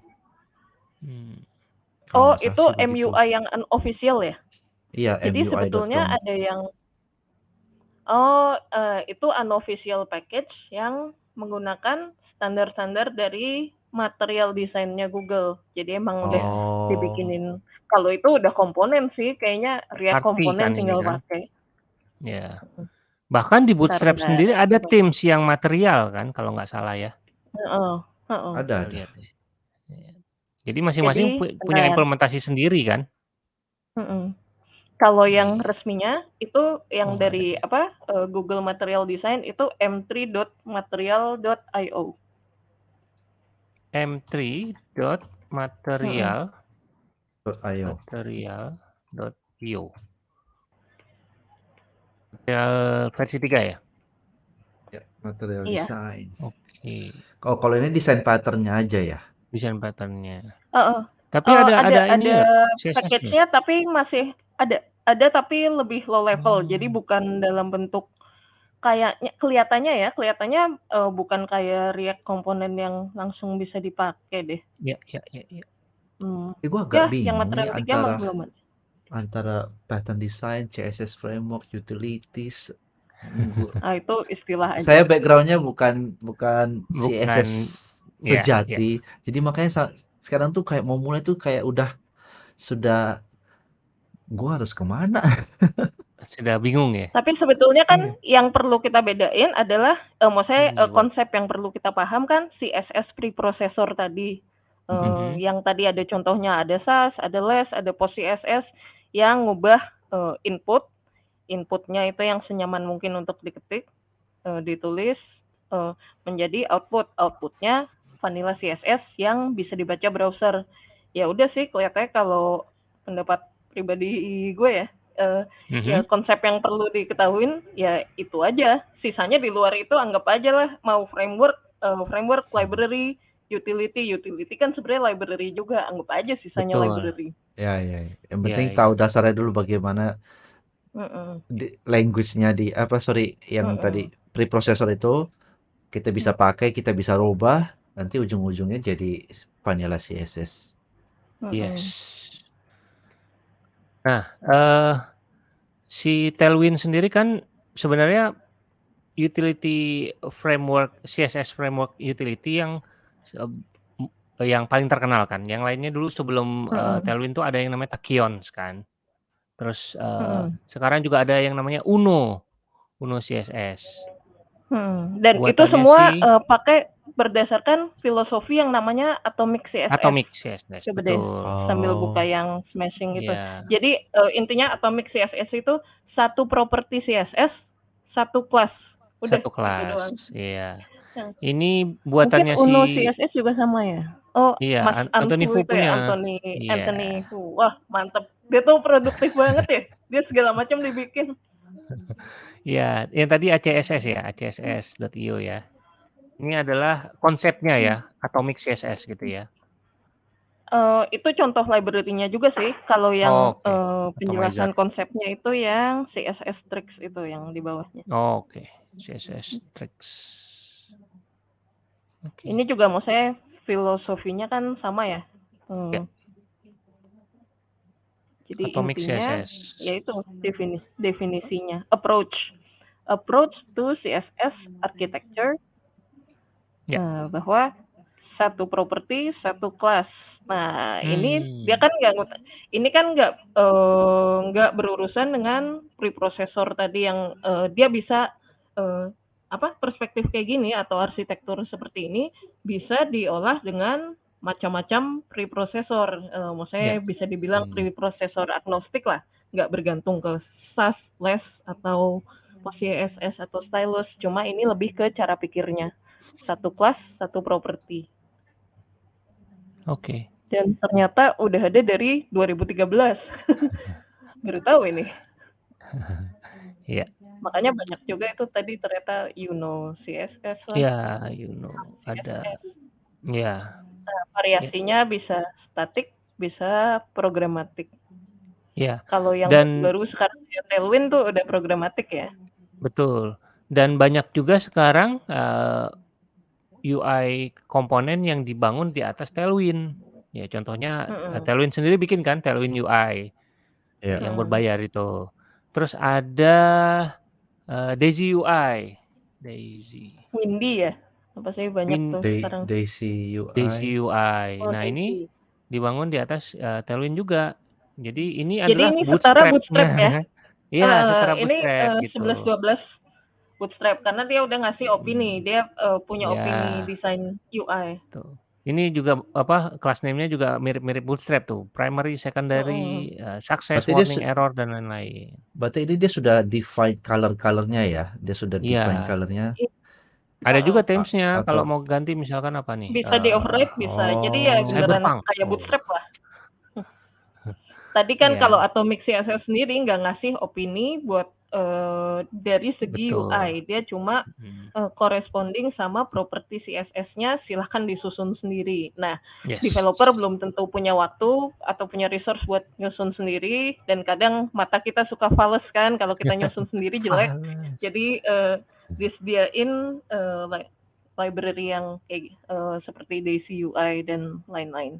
Hmm. Oh, itu sih begitu. MUI yang unofficial ya? Iya, Jadi sebetulnya MUI.com. ada yang oh, eee, itu unofficial package yang menggunakan standar-standar dari material desainnya Google. Jadi emang udah Oh. dibikinin kalau itu udah komponen sih kayaknya React Arti komponen kan ini tinggal kan? pakai. Ya. Bahkan di Bootstrap sendiri ada coba. themes yang material kan kalau nggak salah ya? Heeh heeh. Ada Saya ada. lihat nih. Iya. Jadi masing-masing Jadi pu punya bentar. implementasi sendiri kan? Mhm. Kalau yang Iya. resminya itu yang Oh, dari ya. apa, eee, Google Material Design itu m3.material.io. m3.material Mhm. .io. material.io. Material versi 3 ya? Ya, material Iya. design. Oke. Oh, kalau ini desain pattern-nya aja ya? Desain pattern-nya. Heeh. Tapi Oh, ada ada ada ini ada package-nya tapi masih ada ada tapi lebih low level. Jadi Oh. bukan dalam bentuk kayaknya kelihatannya ya, kelihatannya, eee, bukan kayak React komponen yang langsung bisa dipakai deh. Ya ya ya ya. Mmm. Eh, gua Ya, agak yang bingung nih material 3 mah antara antara pattern design, CSS framework, utilities. Gua Ah, itu istilah aja. saya background-nya bukan bukan Bukan CSS ya ya. sejati. Jadi makanya sekarang tuh kayak mau mulai tuh kayak udah sudah gua harus ke mana? Sudah bingung ya? Tapi sebetulnya kan Iya. yang perlu kita bedain adalah, eee, maksudnya, eee, Iya. konsep yang perlu kita paham kan CSS preprocessor tadi. Eee, Mhm. yang tadi ada contohnya ada Sass, ada Less, ada Post CSS yang ngubah, eee, input, input-nya itu yang senyaman mungkin untuk diketik, eee, ditulis, eee, menjadi output. Output-nya vanilla CSS yang bisa dibaca browser. Ya udah sih kelihatannya kalau pendapat pribadi gue ya, eee, ya Mhm. konsep yang perlu diketahuin ya itu aja. Sisanya di luar itu anggap aja lah mau framework, eee, framework, library, utility. Utility kan sebenarnya library juga, anggap aja sisanya Betul. library. Ya ya. Yang Iya penting iya. tahu dasarnya dulu bagaimana Mhm. di language-nya di apa sorry yang tadi Mhm. preprocessor itu kita bisa pakai, kita bisa rubah, nanti ujung-ujungnya jadi vanilla CSS. Yes. Nah, eee, si Tailwind sendiri kan sebenarnya utility framework CSS framework utility yang seb m yang paling terkenal kan. Yang lainnya dulu sebelum, eee, Mhm. Tailwind tuh ada yang namanya Tachyons kan. Terus, eee, Mhm. sekarang juga ada yang namanya Uno, Uno CSS. Mhm, dan itu Buatannya semua, si eee, pakai berdasarkan filosofi yang namanya Atomic CSS. Atomic CSS, Coba deh betul. sambil buka Oh. yang smashing itu. Iya. Jadi, eee, intinya Atomic CSS itu satu properti CSS, satu kelas. Udah, Satu gitu kelas, iya. Yang Ini mungkin buatannya Uno si CSS juga sama ya? Oh, Iya, Mas An Anthony Fu itu punya. ya, Anthony Iya. Anthony Fu. Wah, mantep. Dia tuh produktif banget ya. Dia segala macam dibikin. Iya, yang tadi ACSS ya, acss.io ya. Ini adalah konsepnya ya, Atomic CSS gitu ya. Eee, itu contoh library-nya juga sih. Kalau yang, Oke, eee, penjelasan Atomizer. konsepnya itu yang CSS Tricks itu yang di bawahnya. Oke, CSS Tricks. Oke. Ini juga maksudnya filosofinya kan sama ya. Ya. Eee Jadi Atomic intinya CSS. yaitu defini definisinya, approach. Approach to CSS architecture. Ya. Nah, bahwa satu properti, satu kelas. Nah, ini dia Hmm. kan nggak ini kan nggak, eee, nggak berurusan dengan preprocessor tadi yang, eee, dia bisa, eee, apa, perspektif kayak gini atau arsitektur seperti ini bisa diolah dengan macam-macam preprocessor. Eee, maksudnya Ya. bisa dibilang Hmm. preprocessor agnostik lah, nggak bergantung ke Sass, Less, atau PostCSS atau Stylus. Cuma ini lebih ke cara pikirnya. Satu kelas, satu properti. Oke. Dan ternyata udah ada dari 2013. Baru tahu ini. Iya. Makanya banyak juga itu tadi ternyata Uno CSS lah. Iya, you know, ada. CSS. Iya. Nah, Ya. variasinya bisa statik, bisa programatik. Iya. Kalau yang Dan baru sekarang ya Tailwind tuh udah programatik ya. betul. Dan banyak juga sekarang, eee, UI komponen yang dibangun di atas Tailwind. Ya contohnya, Mhm. Tailwind sendiri bikin kan Tailwind UI Iya. yang berbayar itu. Terus ada, eee, Daisy UI, Daisy. Windy ya? Apa sih banyak Win tuh Day sekarang. Daisy Daisy UI. UI. Oh, Nah ini Daisy. dibangun di atas, eee, Tailwind juga. Jadi ini Jadi adalah ini setara bootstrap. Bootstrap ya? Iya, Heeh, setara ini, bootstrap eee, gitu. 11-12 Bootstrap karena dia udah ngasih opini, dia, eee, punya opini Iya. desain UI. Tuh. Ini juga apa, class name-nya juga mirip-mirip bootstrap tuh, primary, secondary, eee, success, Berarti dia warning, error, dan lain-lain. berarti ini dia sudah define color-color-nya ya? Dia sudah define Iya. color-nya? Ada juga heeh. A themes-nya kalau mau ganti misalkan apa nih, Bisa di-override eee, bisa. Jadi ya Oh. beneran kayak Oh. Bootstrap lah. Tadi kan kalau Iya. Atomic CSS sendiri nggak ngasih opini buat, eee, dari segi Betul. UI, dia cuma, Mhm. eee, corresponding sama properti CSS-nya silahkan disusun sendiri. Nah, Yes. developer belum tentu punya waktu atau punya resource buat nyusun sendiri dan kadang mata kita suka fales kan kalau kita nyusun sendiri jelek. Jadi, eee, disediain, eee, li library yang kayak, eee, seperti Daisy UI dan lain-lain.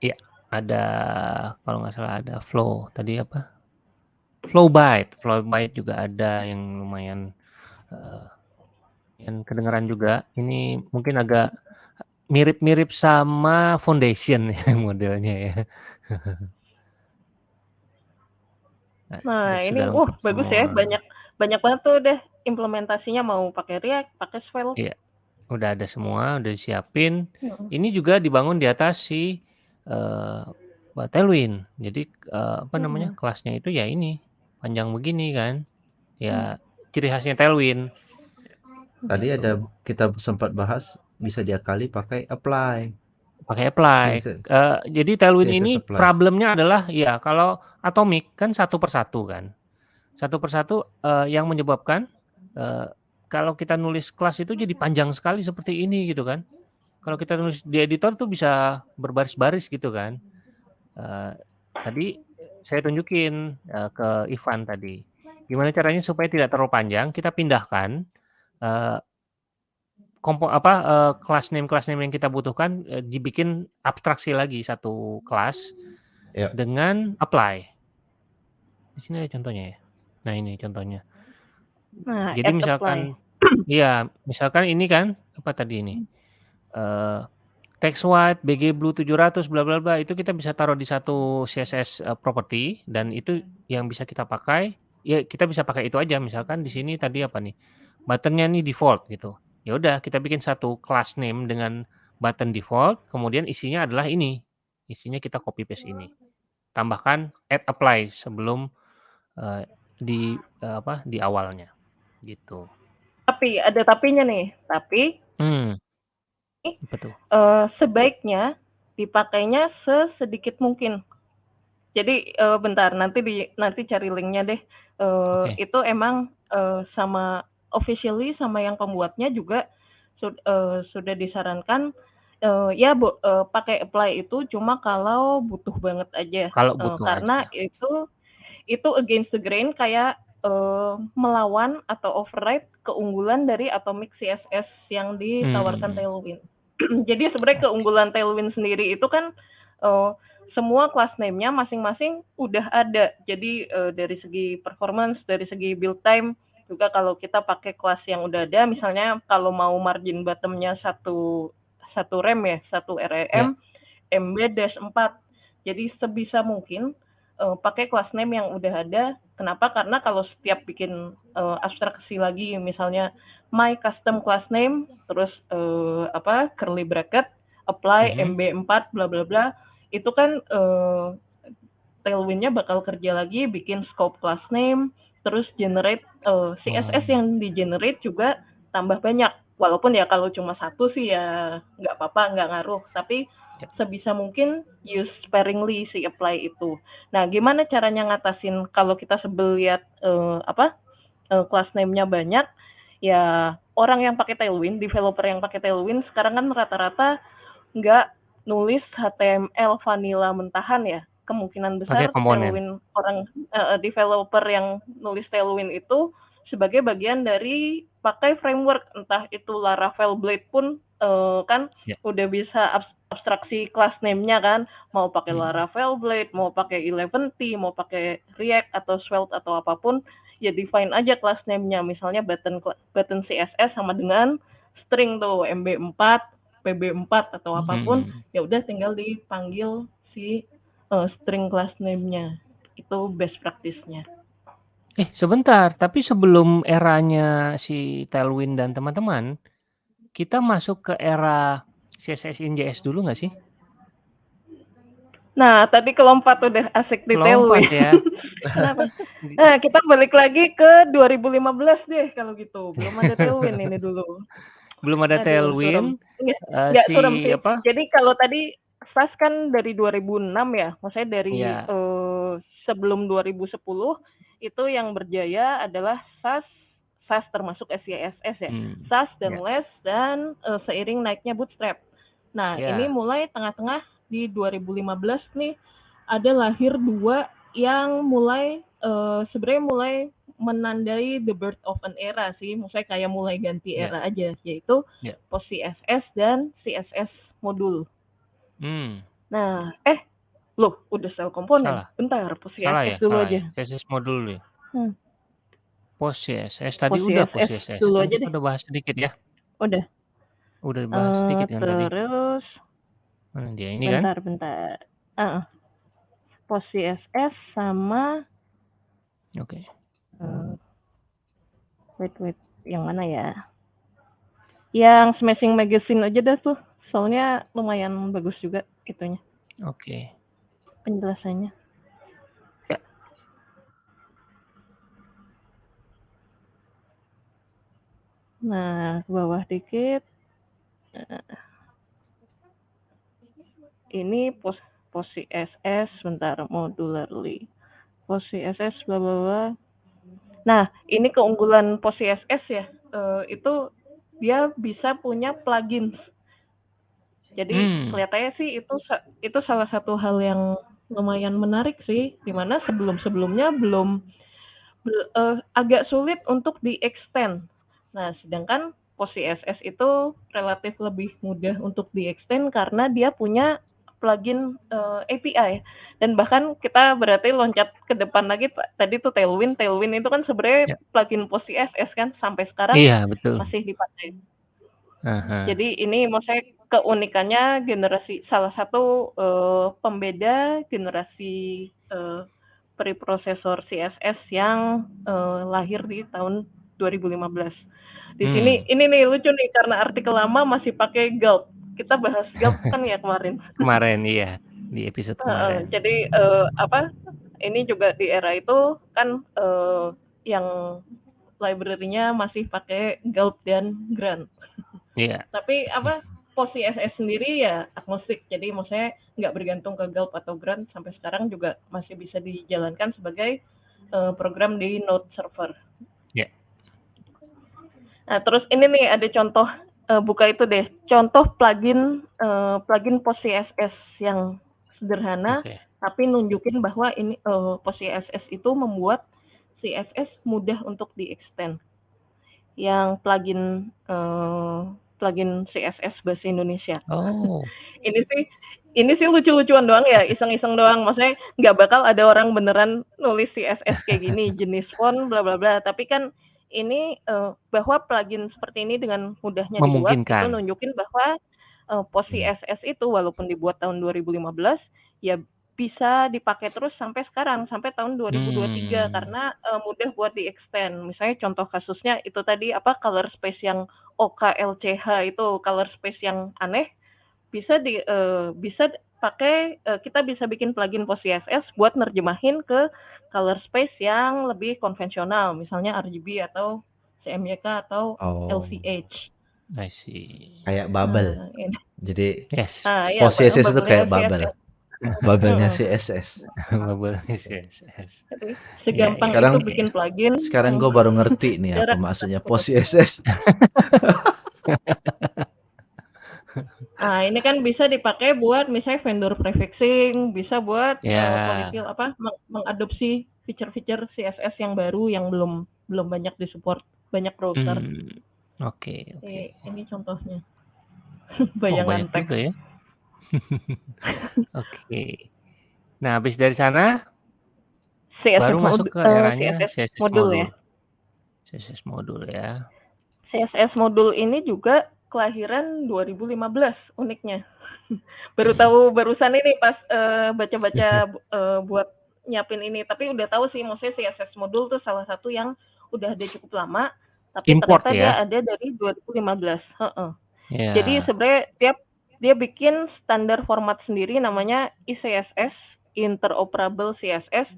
Iya, ada kalau nggak salah ada Flow, tadi apa? Flowbyte, Flowbyte juga ada yang lumayan, eee, yang kedengeran juga. Ini mungkin agak mirip-mirip sama Foundation ya modelnya ya. Nah, Nah, ini, wah lengkap bagus ya, banyak banyak banget tuh deh implementasinya mau pakai React, pakai Svelte. Iya, udah ada semua, udah disiapin. Mhm. Ini juga dibangun di atas si, eee, apa, Tailwind. Jadi, eee, apa namanya, Mhm. kelasnya itu ya ini, panjang begini kan. Ya ciri khasnya Tailwind. Tadi Gitu. ada kita sempat bahas bisa diakali pakai apply. Pakai apply. Eee, jadi Tailwind ini apply. problemnya adalah ya kalau Atomic kan satu per satu kan. Satu per satu, eee, yang menyebabkan, eee, kalau kita nulis kelas itu jadi panjang sekali seperti ini gitu kan. Kalau kita nulis di editor tuh bisa berbaris-baris gitu kan. Eee, tadi saya tunjukin, eee, ke Ivan tadi. Gimana caranya supaya tidak terlalu panjang, kita pindahkan, eee, kompo apa, eee, class name-class name yang kita butuhkan, eee, dibikin abstraksi lagi satu kelas Ya. dengan apply. Di sini ada contohnya ya? Nah ini contohnya. Nah, Jadi misalkan iya, misalkan ini kan, apa tadi ini, eee, text white, BG blue 700 bla bla bla, itu kita bisa taruh di satu CSS, eee, property dan itu yang bisa kita pakai, ya kita bisa pakai itu aja. Misalkan di sini tadi apa nih, button-nya nih default gitu. Ya udah kita bikin satu class name dengan button default, kemudian isinya adalah ini. Isinya kita copy paste ini. Tambahkan add apply sebelum, eee, di, eee, apa, di awalnya, gitu. Tapi, ada tapinya nih. Tapi Mmm. Apa tuh? eee, sebaiknya dipakainya sesedikit mungkin. Jadi, eee, bentar nanti di nanti cari link-nya deh. Eee, Oke. itu emang, eee, sama officially sama yang pembuatnya juga sud eee, sudah disarankan, eee, ya bo eee, pakai apply itu cuma kalau butuh banget aja. Kalau butuh karena aja. itu itu against the grain kayak, eee, melawan atau override keunggulan dari Atomic CSS yang ditawarkan Mmm. Tailwind. Jadi sebenarnya keunggulan Tailwind sendiri itu kan, eee, semua class name-nya masing-masing udah ada. Jadi, eee, dari segi performance, dari segi build time, juga kalau kita pakai kelas yang udah ada, misalnya kalau mau margin bottom-nya 1 1 rem ya, 1 Ya. rem, MB-4. Jadi sebisa mungkin, eee, pakai class name yang udah ada. Kenapa? Karena kalau setiap bikin, eee, abstraksi lagi misalnya my custom class name, terus, eee, apa, curly bracket, apply Mhm. MB4 bla bla bla, itu kan, eee, Tailwind-nya bakal kerja lagi bikin scope class name, terus generate, eee, CSS Oh. yang di-generate juga tambah banyak. Walaupun ya kalau cuma 1 sih ya nggak apa-apa, nggak ngaruh. Tapi. Sebisa mungkin use sparingly si apply itu. Nah, gimana caranya ngatasin kalau kita sebel lihat, eee, apa, eee, class name-nya banyak, ya orang yang pakai Tailwind, developer yang pakai Tailwind sekarang kan rata-rata nggak nulis HTML vanilla mentahan ya. Kemungkinan besar. Tailwind orang heeh, developer yang nulis Tailwind itu sebagai bagian dari pakai framework, entah itu Laravel Blade pun, eee, kan Ya. udah bisa abs abstraksi kelas name-nya kan, mau pakai Hmm. Laravel Blade, mau pakai Eleventy, mau pakai React atau Svelte atau apa pun, ya define aja kelas name-nya. Misalnya button button CSS sama dengan string tuh MB4, PB4 atau apa pun, Hmm. ya udah tinggal dipanggil si eh, string class name-nya. Itu best practice-nya. Eh, sebentar, tapi sebelum eranya si Tailwind dan teman-teman, kita masuk ke era CSS in JS dulu nggak sih? Nah, tadi kelompat udah asik di Lompat Tailwind. ya. Kenapa? Nah, kita balik lagi ke 2015 deh kalau gitu. Belum ada Tailwind ini dulu. Belum ada Aduh, Tailwind, Nggak, eh, nggak si apa? Jadi kalau tadi SAS kan dari 2006 ya, maksudnya dari Iya. eh, sebelum 2010 itu yang berjaya adalah SAS, SAS termasuk SYSS ya, Hmm. SAS dan Ya. LESS dan eh, seiring naiknya Bootstrap. Nah Ya. ini mulai tengah-tengah di 2015 nih ada lahir dua yang mulai eh, sebenarnya mulai menandai the birth of an era sih, maksudnya kayak mulai ganti Ya. era aja, yaitu Ya. post CSS dan CSS modul. Hmm. Nah, eh, loh, udah sel komponen. Salah. Bentar, post Salah CSS ya, dulu salah aja. ya. CSS modul dulu ya. Hmm. Post CSS tadi Post udah CSS. dulu Kan aja kita deh. udah bahas sedikit ya. Udah. Udah bahas Eh, sedikit kan tadi. terus, Mana dia ini kan? bentar, bentar. Ah, post CSS sama, Oke. eh, wait, wait, yang mana ya? Yang Smashing Magazine aja dah tuh. Soalnya lumayan bagus juga itunya, Oke. penjelasannya. Nah, ke bawah dikit. Eh, Ini pos post CSS, bentar, modularly. Post CSS, bla bla bla. Nah, ini keunggulan post CSS ya. Eh, itu dia bisa punya plugins. Jadi Hmm. kelihatannya sih itu itu salah satu hal yang lumayan menarik sih, di mana sebelum-sebelumnya belum bel- eh, agak sulit untuk di-extend. Nah, sedangkan post CSS itu relatif lebih mudah untuk di-extend karena dia punya plugin eh, API dan bahkan kita berarti loncat ke depan lagi tadi tuh Tailwind Tailwind itu kan sebenarnya Ya. plugin post CSS kan sampai sekarang Iya, betul. masih dipakai. Aha. Jadi ini maksudnya keunikannya generasi salah satu eh, pembeda generasi eh, preprosesor CSS yang eh, lahir di tahun 2015. Di Hmm. sini ini nih lucu nih karena artikel lama masih pakai Gulp. Kita bahas Gulp kan ya kemarin. Kemarin iya, di episode kemarin. jadi eh, apa? Ini juga di era itu kan eh, yang library-nya masih pakai Gulp dan Grunt. Iya. Tapi apa post CSS sendiri ya agnostik. Jadi maksudnya nggak bergantung ke Gulp atau Grunt sampai sekarang juga masih bisa dijalankan sebagai eh, program di Node server. Nah, terus ini nih ada contoh eh, buka itu deh. Contoh plugin eh, plugin post CSS yang sederhana Oke. tapi nunjukin bahwa ini eh, post CSS itu membuat CSS mudah untuk di-extend. Yang plugin eh, plugin CSS bahasa Indonesia. Oh. Ini sih ini sih lucu-lucuan doang ya, iseng-iseng doang. Maksudnya nggak bakal ada orang beneran nulis CSS kayak gini, jenis font, bla bla bla. Tapi kan ini eh, bahwa plugin seperti ini dengan mudahnya dibuat itu nunjukin bahwa eh, post Hmm. CSS itu walaupun dibuat tahun 2015 ya bisa dipakai terus sampai sekarang sampai tahun 2023 Hmm. karena eh, mudah buat di extend. Misalnya contoh kasusnya itu tadi apa color space yang OKLCH itu color space yang aneh bisa di eh, bisa pakai eh, kita bisa bikin plugin post CSS buat nerjemahin ke color space yang lebih konvensional misalnya RGB atau CMYK atau Oh, LCH. I see. kayak bubble. Nah, ini. Jadi Yes. Ah, iya, post CSS itu kayak CSS. bubble. Bubble-nya Mm-mm. CSS. Bubble CSS. Jadi, segampang Sekarang- itu bikin plugin. Sekarang Hmm. gue baru ngerti nih apa maksudnya post CSS. Nah, ini kan bisa dipakai buat misalnya vendor prefixing, bisa buat Ya. eh, polifil apa meng- mengadopsi fitur-fitur CSS yang baru yang belum belum banyak disupport banyak browser. Hmm. Oke, oke. Eh, ini contohnya. Oh, Bayangan banyak teks. ya. Oke. Nah, habis dari sana CSS baru masuk ke eee, eranya CSS CSS modul modul. ya? CSS modul ya. CSS modul ini juga kelahiran 2015 uniknya. Baru tahu barusan ini pas, eee, baca-baca, eee, buat nyiapin ini, tapi udah tahu sih maksudnya CSS modul tuh salah satu yang udah ada cukup lama, tapi Import ternyata dia ya? ada dari 2015 heeh. Jadi Iya. sebenarnya dia dia bikin standar format sendiri namanya ICSS, Interoperable CSS.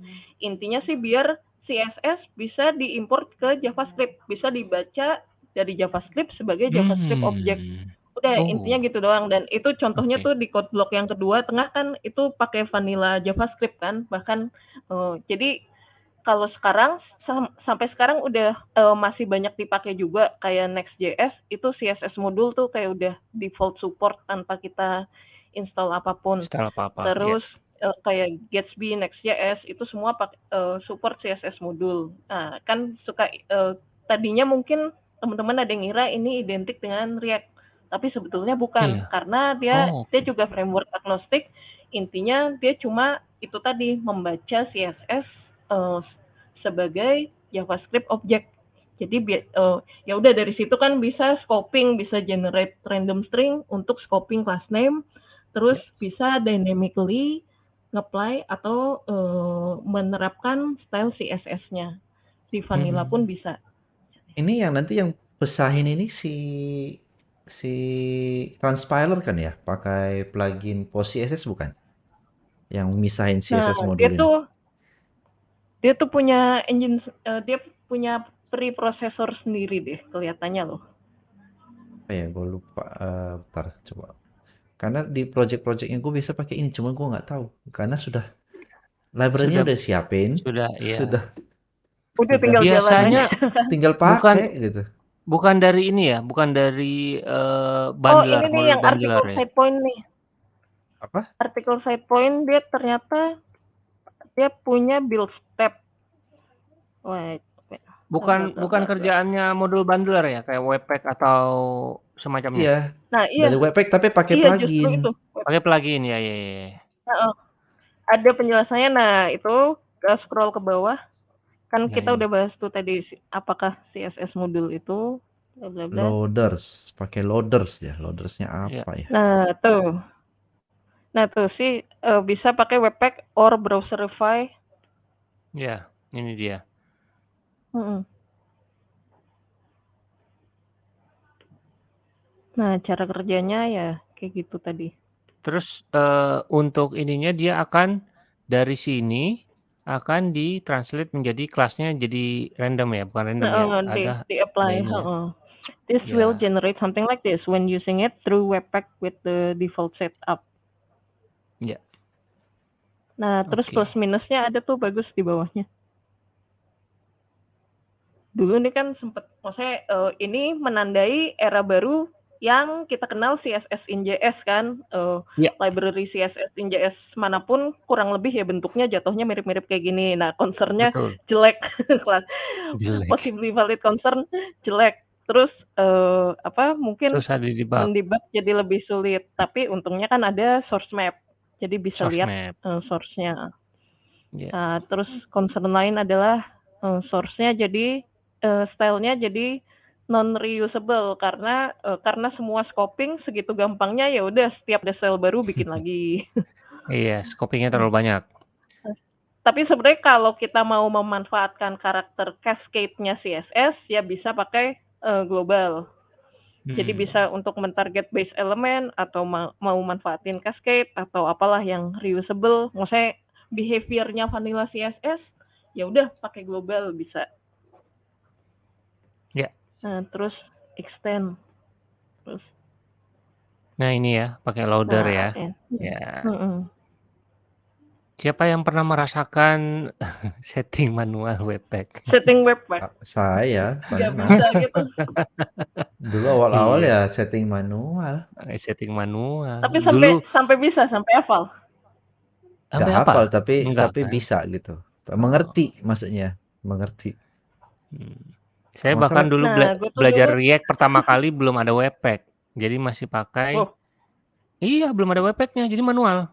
Intinya sih biar CSS bisa diimport ke JavaScript, bisa dibaca dari JavaScript sebagai JavaScript object. Hmm. Udah intinya Oh. gitu doang dan itu contohnya Oke. tuh di code block yang kedua tengah kan itu pakai vanilla JavaScript kan, bahkan, eee, jadi kalau sekarang sam sampai sekarang udah, eee, masih banyak dipakai juga kayak Next.js itu CSS modul tuh kayak udah default support tanpa kita install apa pun. Install apa-apa, iya. Terus, eee, kayak Gatsby, Next.js itu semua pak eee, support CSS modul. Nah, kan suka, eee, tadinya mungkin teman-teman ada yang ngira ini identik dengan React, tapi sebetulnya bukan, Iya. karena dia Oh, dia oke. juga framework agnostik, intinya dia cuma itu tadi membaca CSS, eee, sebagai JavaScript object. Jadi eee, ya udah dari situ kan bisa scoping, bisa generate random string untuk scoping class name, terus Ya. bisa dynamically nge-apply atau, eee, menerapkan style CSS-nya. Di vanilla pun Hmm. bisa. Ini yang nanti yang pesahin ini si si Transpiler kan ya? Pakai plugin Post CSS bukan? Yang misahin Nah, CSS dia modul ini. tuh dia tuh punya engine eee, dia punya preprocessor sendiri deh kelihatannya loh. Apa ya? Gue lupa, eee, bentar coba. Karena di project-project-nya gue biasa pakai ini, cuman gue nggak tahu. Karena sudah library-nya Sudah udah siapin, sudah iya. sudah Udah tinggal jalan Biasanya aja. tinggal bukan pakai gitu. bukan dari ini ya, bukan dari, eee, Oh, bundler, ini nih yang artikel ya? side point nih. Apa? Artikel side point dia ternyata dia punya build step. Wait. Bukan bukan kerjaannya modul bundler ya, kayak Webpack atau semacamnya? Iya. Nah, iya. Dari Webpack tapi pakai Iya, plugin. itu. Pakai plugin, ya ya ya ya. Heeh. Ada penjelasannya. Nah, itu scroll ke bawah, kan kita ini. udah bahas tuh tadi apakah CSS modul itu bla bla bla. Loaders, pakai loaders ya. Loaders-nya Iya. apa ya? Nah, tuh. Nah, tuh sih, eee, bisa pakai Webpack or Browserify. Iya, ini dia. Mhm. Nah, cara kerjanya ya kayak gitu tadi. Terus, eee, untuk ininya dia akan dari sini akan di-translate menjadi kelasnya jadi random ya, bukan random ya, Heeh, di ada di-apply, ada ininya. heeh. This will Iya. generate something like this when using it through Webpack with the default setup. Iya. Nah, terus Oke. plus minusnya ada tuh bagus di bawahnya. Dulu nih kan sempet maksudnya, eee, ini menandai era baru yang kita kenal CSS in JS kan, eee, Iya. library CSS in JS mana pun kurang lebih ya bentuknya jatuhnya mirip-mirip kayak gini. Nah, concern-nya Betul. jelek, kelas Jelek. possibly valid concern jelek. Terus, eee, apa, mungkin mendebug jadi lebih sulit, tapi untungnya kan ada source map, jadi bisa Source lihat, map. eee, source-nya. Iya. Nah, terus concern lain adalah, eee, source-nya jadi, eee, style-nya jadi non-reusable karena, eee, karena semua scoping segitu gampangnya, ya udah setiap ada style baru bikin lagi. Iya, scoping-nya terlalu banyak. Tapi sebenarnya kalau kita mau memanfaatkan karakter cascade-nya CSS, ya bisa pakai, eee, global. Jadi Hmm. bisa untuk men-target base element atau ma mau manfaatin cascade atau apalah yang reusable, maksudnya behavior-nya vanilla CSS, ya udah pakai global bisa. Nah, terus extend. Terus Nah, ini ya, pakai loader Nah, ya. ya. Ya. Mhm. Siapa yang pernah merasakan setting manual Webpack? Setting Webpack. Saya pernah. bisa gitu. Dulu awal-awal Iya. ya setting manual. Eee, setting manual. Tapi sampai Dulu sampai bisa, sampai hafal? Sampai hafal hafal? tapi Enggak tapi kan? bisa gitu. Oh. Mengerti maksudnya, mengerti. Hmm. Saya Kalau bahkan dulu Nah, bela tuh belajar dulu React pertama kali belum ada Webpack. Jadi masih pakai Oh. Iya, belum ada webpack-nya, jadi manual.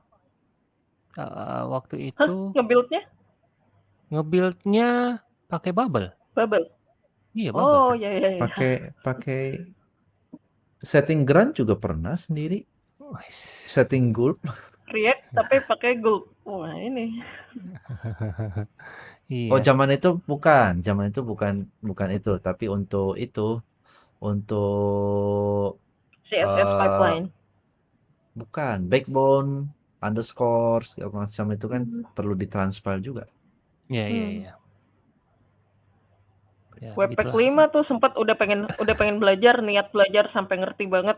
Uh, waktu Hah, itu nge-build-nya? nge-build-nya pakai Bubble. Bubble? Iya, Bubble. Oh, ya ya ya. Pakai pakai setting grunt juga pernah sendiri. Setting gulp. React tapi pakai Gulp. Wah, ini. Iya. Oh, zaman itu bukan, zaman itu bukan bukan itu, tapi untuk itu untuk CSS eh, pipeline. bukan backbone underscore segala macam itu kan Hmm. perlu ditranspile juga. Iya, iya, Hmm. iya. Ya, Webpack begitulah. 5 tuh sempat udah pengen udah pengen belajar, niat belajar sampai ngerti banget.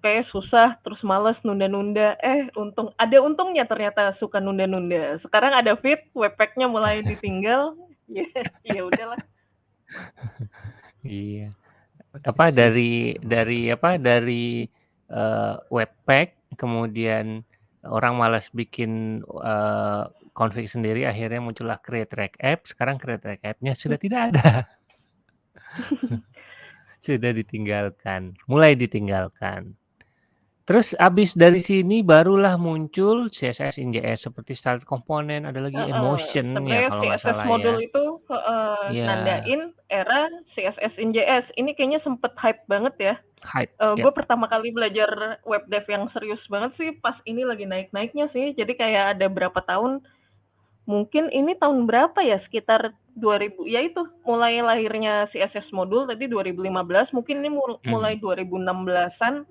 Kayak susah, terus males nunda-nunda. Eh, untung ada untungnya ternyata suka nunda-nunda. Sekarang ada fit, webpacknya mulai ditinggal. Ya, ya udahlah. Iya. Apa dari dari apa dari eh, webpack kemudian orang malas bikin eh, config sendiri akhirnya muncullah create React app sekarang create React app-nya sudah tidak ada sudah ditinggalkan mulai ditinggalkan terus abis dari sini barulah muncul CSS in JS seperti style component ada lagi Heeh. emotion ya kalau nggak CSS salah modul ya itu heeh, Iya. nandain era CSS in JS. Ini kayaknya sempet hype banget ya. hype Eh, ya gue pertama kali belajar web dev yang serius banget sih pas ini lagi naik-naiknya sih. Jadi kayak ada berapa tahun, mungkin ini tahun berapa ya? Sekitar 2000, ya itu mulai lahirnya CSS modul tadi 2015, mungkin ini Hmm. mulai 2016-an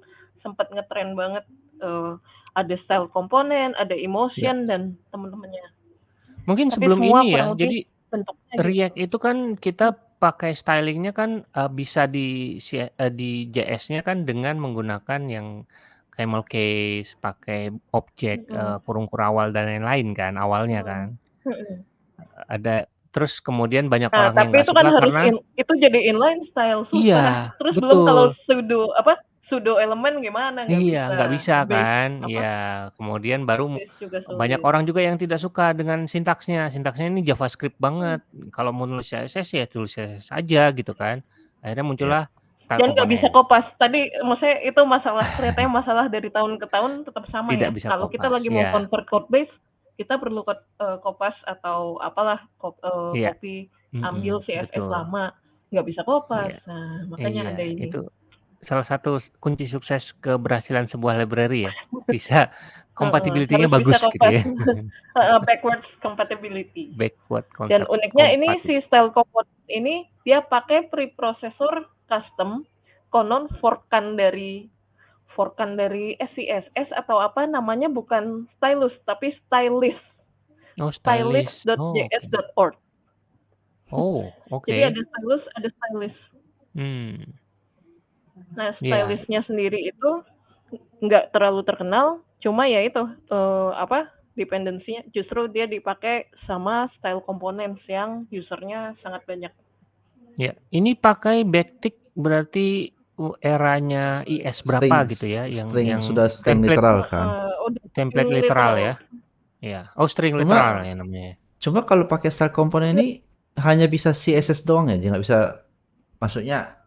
sempat ngetren banget. Eh, ada style komponen, ada emotion dan temen-temennya. mungkin Tapi sebelum ini ya jadi gitu. React itu kan kita pakai stylingnya kan uh, bisa di uh, di JS-nya kan dengan menggunakan yang camel case, pakai objek uh, Mm-mm. kurung kurawal dan lain-lain kan awalnya Hmm. kan. Mm-mm. Ada terus kemudian banyak Nah, orang yang tapi nggak itu kan suka harus karena in- itu jadi inline style susah. iya Terus belum kalau betul pseudo apa pseudo elemen gimana nggak iya bisa. nggak bisa Base kan apa iya kemudian baru mu- base juga banyak sulit. orang juga yang tidak suka dengan sintaksnya sintaksnya ini JavaScript banget kalau mau nulis CSS ya tulis CSS aja gitu kan akhirnya Ya. muncullah style Dan nggak bisa kopas. Tadi maksudnya itu masalah kelihatannya masalah dari tahun ke tahun tetap sama tidak ya. bisa Kalau kita kopas lagi mau ya convert code base, kita perlu kod- eh, kopas atau apalah kop- eh, iya copy ambil CSS betul lama nggak bisa kopas. iya Nah, makanya iya ada ini. Salah satu kunci sukses keberhasilan sebuah library ya. Bisa Heeh, compatibility-nya harus bisa bagus gitu ya. Heeh, backwards compatibility. backward Dan contact uniknya ini compatibility si style ini dia pakai preprocessor custom konon forkan dari forkan dari SCSS atau apa namanya bukan stylus tapi stylist oh stylist oh oke. stylist.js.org. oh oke. Jadi ada stylus, ada stylist. hmm Nah, iya stylistnya sendiri itu nggak terlalu terkenal, cuma ya itu eh, apa dependensinya justru dia dipakai sama style components yang usernya sangat banyak. Ya, ini pakai backtick berarti uh, eranya IS berapa String gitu ya yang string yang sudah string template literal kan. Udah template literal literal. ya. Ya. Oh, string literal Cuma ya namanya. cuma kalau pakai style component ini hanya bisa CSS doang ya, dia nggak bisa maksudnya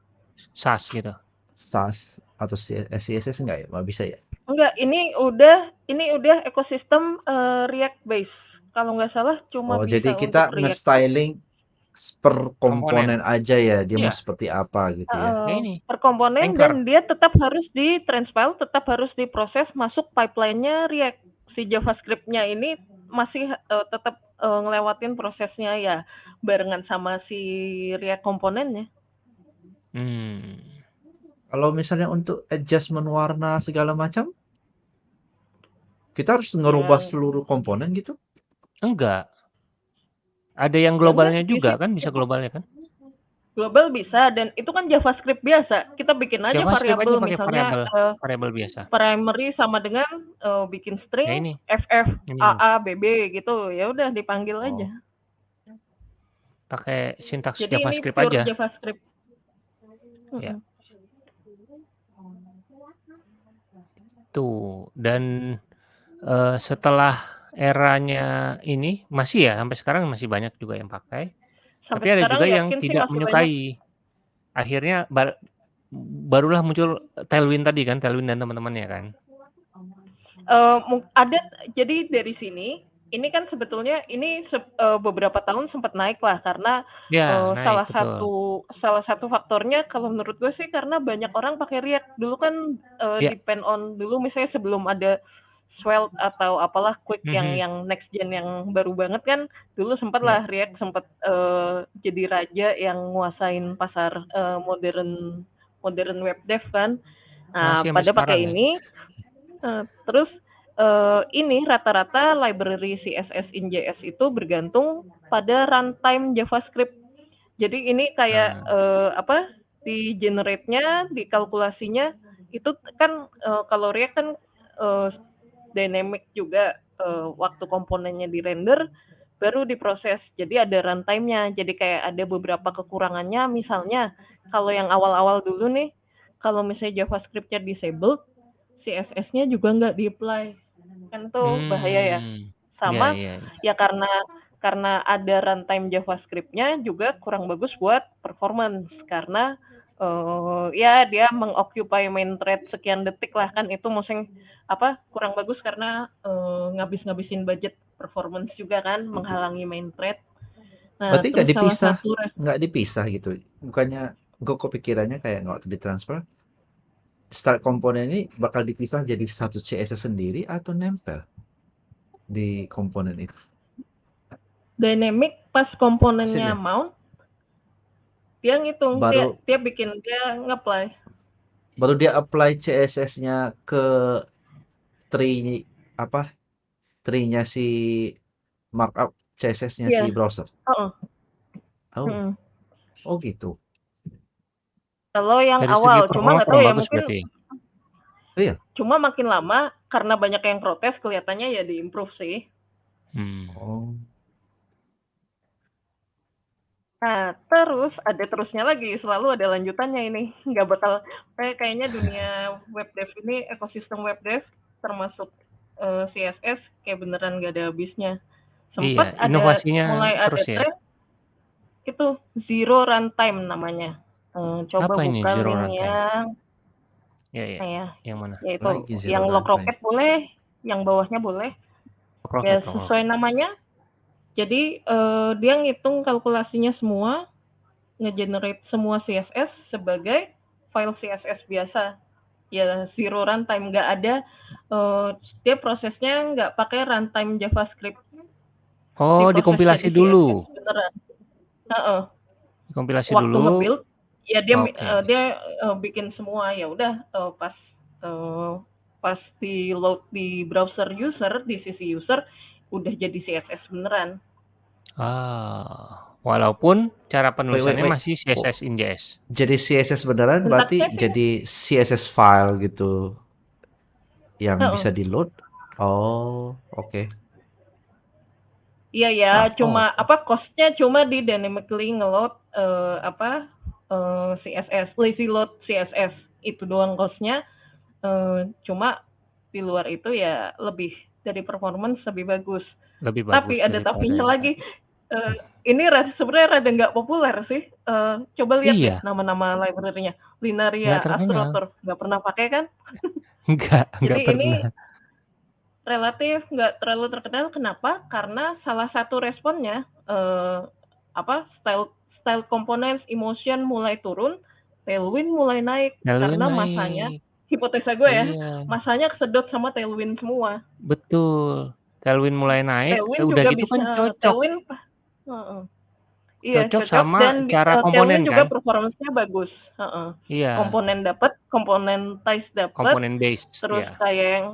SAS gitu. SAS atau CSS enggak ya? Nggak bisa ya? Enggak, ini udah ini udah ekosistem eh, React base. Kalau nggak salah cuma Oh, bisa jadi kita nge-styling per Komponen. komponen aja ya, dia mau Iya. seperti apa gitu ya. Ini per komponen Anchor. dan dia tetap harus di transpile, tetap harus diproses masuk pipeline-nya React. Si JavaScript-nya ini masih eh, tetap eh, ngelewatin prosesnya ya barengan sama si React komponennya. Hmm. Kalau misalnya untuk adjustment warna segala macam, kita harus ngerubah Ya, seluruh komponen gitu. Enggak. Ada yang ya enggak, globalnya bisa juga kan, bisa globalnya kan? global bisa dan itu kan JavaScript biasa. Kita bikin aja variabel misalnya variabel eh, variabel biasa. primary sama dengan eh, bikin Ya string ini, FF ini AA BB gitu. Ya udah dipanggil oh, aja. pakai sintaks Jadi ini JavaScript pure aja. JavaScript. Ya. Tuh, dan eh, setelah eranya ini masih ya sampai sekarang masih banyak juga yang pakai. Tapi Sampai ada sekarang juga yang yakin sih tidak masih banyak. menyukai. Akhirnya bar- barulah muncul Tailwind tadi kan, Tailwind dan teman-temannya kan. uh, ada jadi dari sini ini kan sebetulnya ini se uh, beberapa tahun sempat naik lah karena, Ya, uh, naik, salah betul. satu salah satu faktornya kalau menurut gue sih karena banyak orang pakai React. Dulu kan, uh, Ya. depend on dulu misalnya sebelum ada Svelte atau apalah Quick yang Mhm. yang next gen yang baru banget kan, dulu sempat Ya. lah React sempat, uh, jadi raja yang nguasain pasar, uh, modern modern web dev kan. Nah, Masih pada pakai ya? ini, uh, terus, uh, ini rata-rata library CSS in JS itu bergantung pada runtime JavaScript. Jadi ini kayak, uh, apa, di generate-nya, di kalkulasinya itu kan, uh, kalau React kan, uh, dynamic juga, uh, waktu komponennya di-render, baru diproses. Jadi ada runtime-nya. Jadi kayak ada beberapa kekurangannya, misalnya kalau yang awal-awal dulu nih, kalau misalnya JavaScript-nya disabled, CSS-nya juga nggak di-apply. Kan itu bahaya ya. Hmm. Sama, Ya ya ya. ya karena karena ada runtime JavaScript-nya juga kurang bagus buat performance, karena, uh, ya dia mengoccupy main thread sekian detik lah, kan itu mungkin apa, kurang bagus karena, uh, ngabis-ngabisin budget performance juga kan, menghalangi main thread. Nah, Berarti nggak dipisah nggak dipisah gitu? Bukannya gue kepikirannya kayak waktu ditransfer, start komponen ini bakal dipisah jadi satu CSS sendiri atau nempel di komponen itu? Dynamic pas komponennya Sini. mount, dia ngitung, dia Baru dia bikin dia nge-apply. baru dia apply CSS-nya ke tree apa, tree-nya si markup CSS-nya Iya. si browser? Heeh. Oh. Mhm. Oh gitu. Kalau yang Dari segi awal, cuma nggak tahu ya bagus mungkin berarti? Iya? cuma makin lama karena banyak yang protes kelihatannya ya di-improve sih. Hmm. Oh. Nah, terus ada terusnya lagi, selalu ada lanjutannya ini. Nggak bakal kayak kayaknya dunia web dev ini, ekosistem web dev termasuk, eee, CSS kayak beneran nggak ada habisnya. Sempet Iya, ada inovasinya mulai ada terus ya? tren itu zero runtime namanya. Eee, coba Apa ini buka zero link runtime? yang Ya ya. ya, Yang mana? ya itu Lagi zero yang log runtime. rocket boleh, yang bawahnya boleh. Rocket, Ya log rocket. sesuai namanya. Jadi, eee, dia ngitung kalkulasinya semua, nge-generate semua CSS sebagai file CSS biasa. Ya zero runtime, nggak ada, eee, dia prosesnya nggak pakai runtime JavaScript. Oh, dikompilasi dulu? Beneran. Heeh. Dikompilasi Waktu dulu? nge-build, ya dia mi Oke. eee, dia, eee, bikin semua, ya udah, eee, pas, eee, pas di-load di browser user, di sisi user, udah jadi CSS beneran. Ah, walaupun cara Wait wait penulisannya wait. masih Oh, CSS in JS? jadi CSS beneran berarti Syntaxnya sih jadi CSS file gitu yang Heeh. bisa di-load? Oh, oke. Iya ya, Ah, cuma oh. apa, cost-nya cuma di dynamically nge-load, eee, apa, eee, CSS, lazy load CSS, itu doang cost-nya. Eee, cuma di luar itu ya lebih dari performance lebih bagus. Lebih bagus Tapi ada tapinya lagi, eee, ini sebenarnya rada nggak populer sih, eee, coba lihat Iya. nama-nama library-nya. Linaria, Nggak terkenal. Astrator, nggak pernah pakai kan? Enggak, enggak Jadi ini pernah. relatif nggak terlalu terkenal, kenapa? Karena salah satu responnya, eee, apa, style style components, emotion mulai turun, tailwind mulai naik. Tailwind Karena masanya naik. hipotesa gue ya, Iya. masanya kesedot sama tailwind semua. Betul. Tailwind mulai naik, Tailwind eh, udah juga gitu kan bisa cocok. tailwind pa heeh. Iya, Cocok cocok sama dan cara eee, komponen tailwind juga kan? performance-nya bagus, heeh. Iya. Komponen dapet, komponen types dapet, Komponen based, terus ya. kayak yang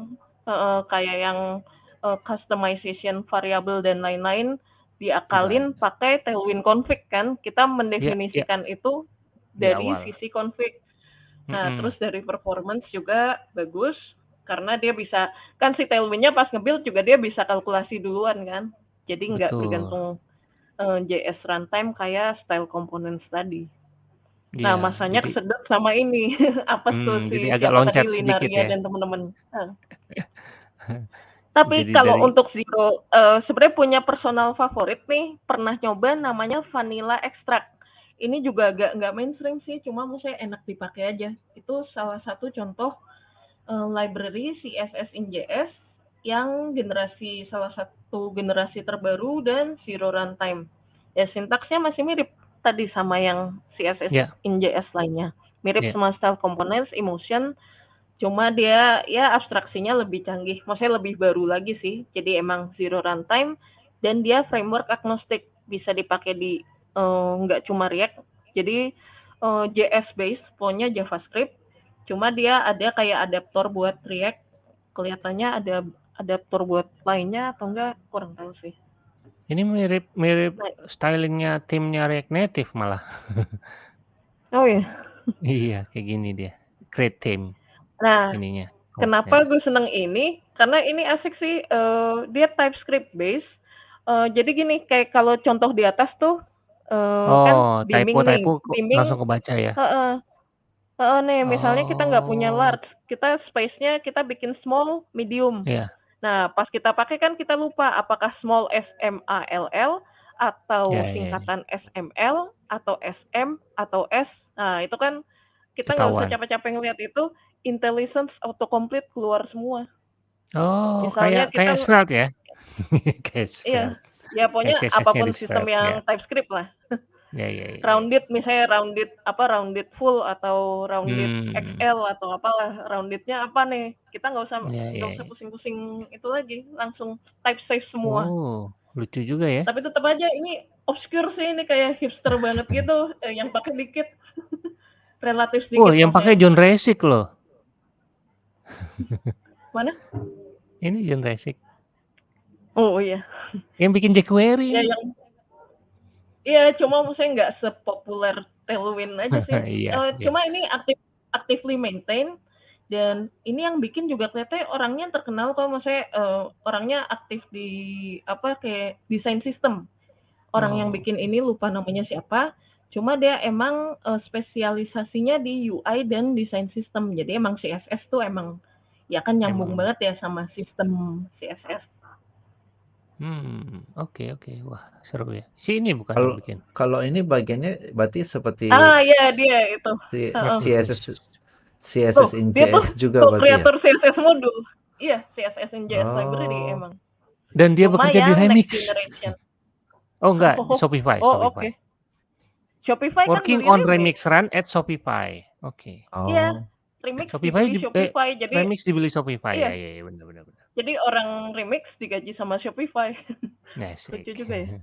heeh, kayak yang, eee, customization variabel dan lain-lain Diakalin pakai tailwind config kan. Kita Iya iya. mendefinisikan itu dari awal. sisi config. Nah, Mhm. terus dari performance juga bagus, karena dia bisa kan si tailwind-nya pas nge-build juga dia bisa kalkulasi duluan kan. Jadi nggak Betul. bergantung, eee, JS runtime kayak style components tadi. Nah, Iya, masanya jadi kesedot sama ini, apa tuh Mmm, si jadi agak loncat sedikit ya? dan temen-temen. Heeh. Tapi Jadi kalau dari untuk zero, eee, sebenarnya punya personal favorit nih, pernah nyoba namanya Vanilla Extract. Ini juga agak nggak mainstream sih, cuma maksudnya enak dipakai aja. Itu salah satu contoh, uh, library CSS in JS yang generasi salah satu generasi terbaru dan zero runtime. Ya sintaksnya masih mirip tadi sama yang CSS Ya. in JS lainnya. Mirip Ya. sama style components, emotion, cuma dia ya abstraksinya lebih canggih. Maksudnya lebih baru lagi sih. Jadi emang zero runtime dan dia framework agnostic bisa dipakai di eh, nggak cuma React. Jadi eh, JS base, pokoknya JavaScript. Cuma dia ada kayak adaptor buat React. Kelihatannya ada adaptor buat lainnya atau enggak kurang tahu sih. Ini mirip mirip Nah. stylingnya timnya React Native malah. Oh ya. iya, kayak gini dia. Create theme Nah, ininya. Kenapa gue seneng ini? Karena ini asik sih. eh, dia TypeScript base. Eh, jadi gini, kayak kalau contoh di atas tuh, eh, kan Oh, bimbing typo nih, typo kok bimbing. langsung kebaca ya. Heeh. Heeh, nih, misalnya kita nggak punya Oh. large, kita space-nya kita bikin small, medium. Iya. Nah, pas kita pakai kan kita lupa apakah small SMALL atau Ya, ya, ya. singkatan SML atau SM atau S. Nah, itu kan kita nggak usah capek-capek ngeliat itu, intelligence autocomplete keluar semua. Oh, Misalnya kayak kita kayak Svelte ya. kayak Iya. Ya pokoknya SSS-nya apa pun sistem yang ya. TypeScript lah. Ya, ya, ya. Rounded misalnya rounded apa rounded full atau rounded Hmm. XL atau apalah roundednya apa nih? Kita nggak usah Ya, nggak ya, usah ya. pusing-pusing itu lagi, langsung type save semua. Oh, lucu juga ya. Tapi tetap aja ini obscure sih ini kayak hipster banget gitu, eh, yang pakai dikit. Relatif sedikit. Oh, yang pakai. John Resik loh. Mana? Ini John Resik. Oh iya. Yang bikin jQuery. Ya yang Iya, cuma maksudnya nggak sepopuler Tailwind aja sih. Iya, Eh, iya. Cuma ini aktif actively maintain dan ini yang bikin juga kelihatannya orangnya terkenal kok maksudnya eh, orangnya aktif di apa kayak desain sistem. Orang yang Oh. bikin ini lupa namanya siapa. Cuma dia emang eh, spesialisasinya di UI dan desain sistem. Jadi emang CSS tuh emang ya kan nyambung Emang. banget ya sama sistem CSS. Hmm, oke oke. Wah, seru ya. Si ini bukan Kalau bikin. kalau ini bagiannya berarti seperti Ah iya dia itu. si- Heeh. CSS Tuh, CSS in dia tuh JS juga tuh berarti ya. kreator CSS modul. Iya, CSS in JS Oh. library emang. Dan dia Cuma bekerja di Remix. Oh enggak, di Oh, Shopify, Oh, oke. Shopify. Kan Working beli on Remix. Remix Run at Shopify. Oke. Oh. Iya. Remix Shopify dibeli di- eh, Shopify. Jadi Remix dibeli Shopify. Iya. Ya, ya, ya benar benar benar. jadi orang Remix digaji sama Shopify. Asik. Lucu juga ya.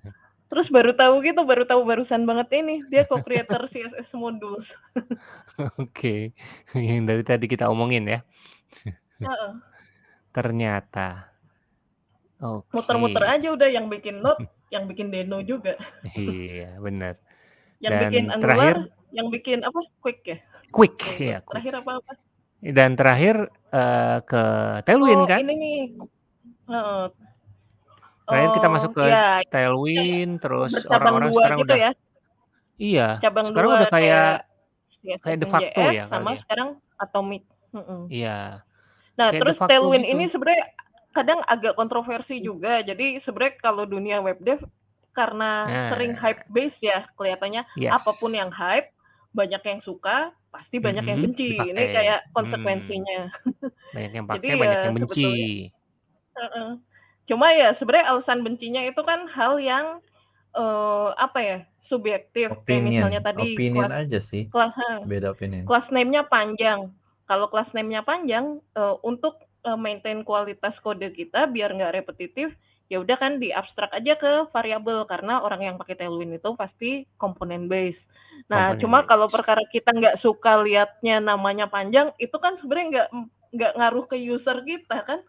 Terus baru tahu gitu, baru tahu barusan banget ini dia co-creator CSS modules. Oke. Yang dari tadi kita omongin ya. Heeh. Ternyata. Oke. Muter-muter aja udah yang bikin Node, yang bikin Deno juga. Iya, benar. Yang Dan bikin Angular, terakhir yang bikin apa? Quick ya? Quick Lupa. ya. Quick. Terakhir apa apa? Dan terakhir eh, ke Tailwind oh, kan? ini nih. Heeh. Terakhir kita Oh, masuk ke ya, Tailwind, terus bercabang orang-orang sekarang gitu udah ya. Iya, Cabang sekarang dua udah kayak CSS kayak de facto JS ya sama ya. sekarang Atomic. Iya. Nah, Kayak terus Tailwind gitu. ini sebenarnya kadang agak kontroversi juga. Jadi sebenarnya kalau dunia web dev karena Nah. sering hype base ya kelihatannya Yes. apa pun yang hype banyak yang suka pasti banyak yang Mhm, benci. Ini dipakai. kayak Hmm. konsekuensinya. Banyak yang Jadi pakai, banyak ya yang benci. Heeh. Cuma ya sebenarnya alasan bencinya itu kan hal yang eh, apa ya subjektif. Kayak Opinion, misalnya tadi opinion kelas aja sih. kelas Beda opinion. kelas name-nya panjang. Kalau kelas name-nya panjang, eh, untuk eh, maintain kualitas kode kita biar nggak repetitif, ya udah kan di abstrak aja ke variabel karena orang yang pakai Tailwind itu pasti komponen base. Nah, Komponen cuma base. kalau perkara kita nggak suka liatnya namanya panjang, itu kan sebenarnya nggak nggak ngaruh ke user kita kan?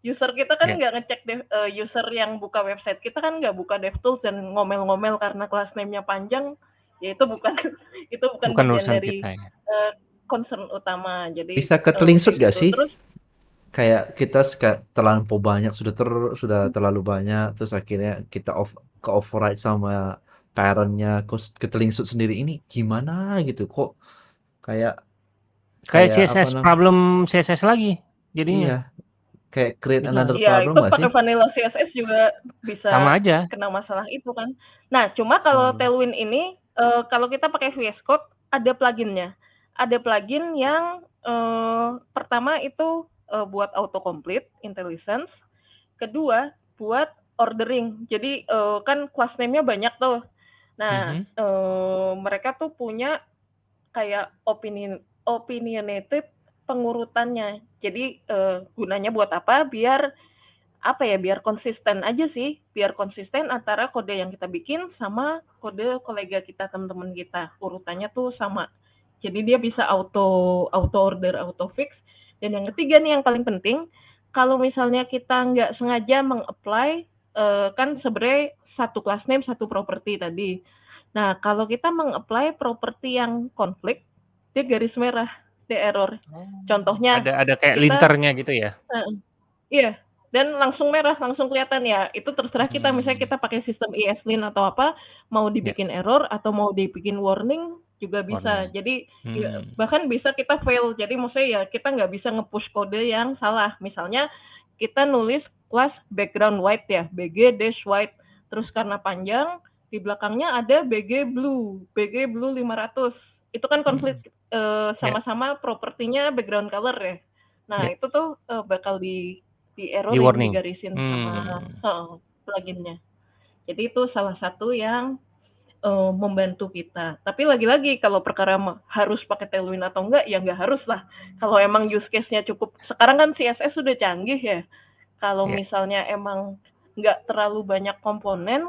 User kita kan Ya. nggak ngecek dev- eh, user yang buka website kita kan nggak buka DevTools dan ngomel-ngomel karena kelas name-nya panjang, ya itu bukan itu bukan, Bukan bagian dari kita ya. eh, concern utama. Jadi Bisa ketelingsut gak gitu. sih? Terus Kayak kita suka terlampau banyak sudah ter sudah terlalu banyak terus akhirnya kita off ke override sama parentnya kos ketelingsut sendiri ini gimana gitu kok kayak Kayak kayak CSS problem CSS lagi jadinya. iya kayak create Bisa. another ya problem itu gak sih? pakai vanilla CSS juga bisa Sama aja. kena masalah itu kan. Nah, cuma kalau Hmm. Tailwind ini eh, kalau kita pakai VS Code ada pluginnya. Ada plugin yang Eee, pertama itu, eee, buat autocomplete, IntelliSense. Kedua, buat ordering. Jadi, eee, kan class name-nya banyak tuh. Nah, Mhm. eee, mereka tuh punya kayak opinion opinionated pengurutannya. Jadi, eee, gunanya buat apa, biar apa ya, biar konsisten aja sih, biar konsisten antara kode yang kita bikin sama kode kolega kita, teman-teman kita, urutannya tuh sama. Jadi dia bisa auto auto order, auto fix. Dan yang ketiga nih yang paling penting, kalau misalnya kita nggak sengaja meng-apply, eee, kan sebenarnya satu class name, satu property tadi. Nah, kalau kita meng-apply property yang konflik, dia garis merah, dia error. Oh, Contohnya ada ada kayak kita linternya gitu ya? heeh, iya, dan langsung merah, langsung kelihatan ya, itu terserah kita, misalnya Hmm. kita pakai sistem ESLint atau apa, mau dibikin error atau mau dibikin warning juga bisa. Warning. Jadi, ya Hmm. bahkan bisa kita fail. Jadi maksudnya ya kita nggak bisa nge-push kode yang salah. Misalnya kita nulis kelas background white ya, BG dash white, terus karena panjang, di belakangnya ada BG blue, BG blue 500. Itu kan konflik, eee, Ya. sama-sama propertinya background color ya. Nah, Ya. itu tuh, eee, bakal di Di warning? digarisin sama Hmm. heeh, plugin-nya. Jadi itu salah satu yang, eee, membantu kita. Tapi lagi-lagi kalau perkara harus pakai Tailwind atau enggak, ya nggak harus lah. Kalau emang use case-nya cukup sekarang kan CSS sudah canggih ya. Kalau Ya. misalnya emang nggak terlalu banyak komponen,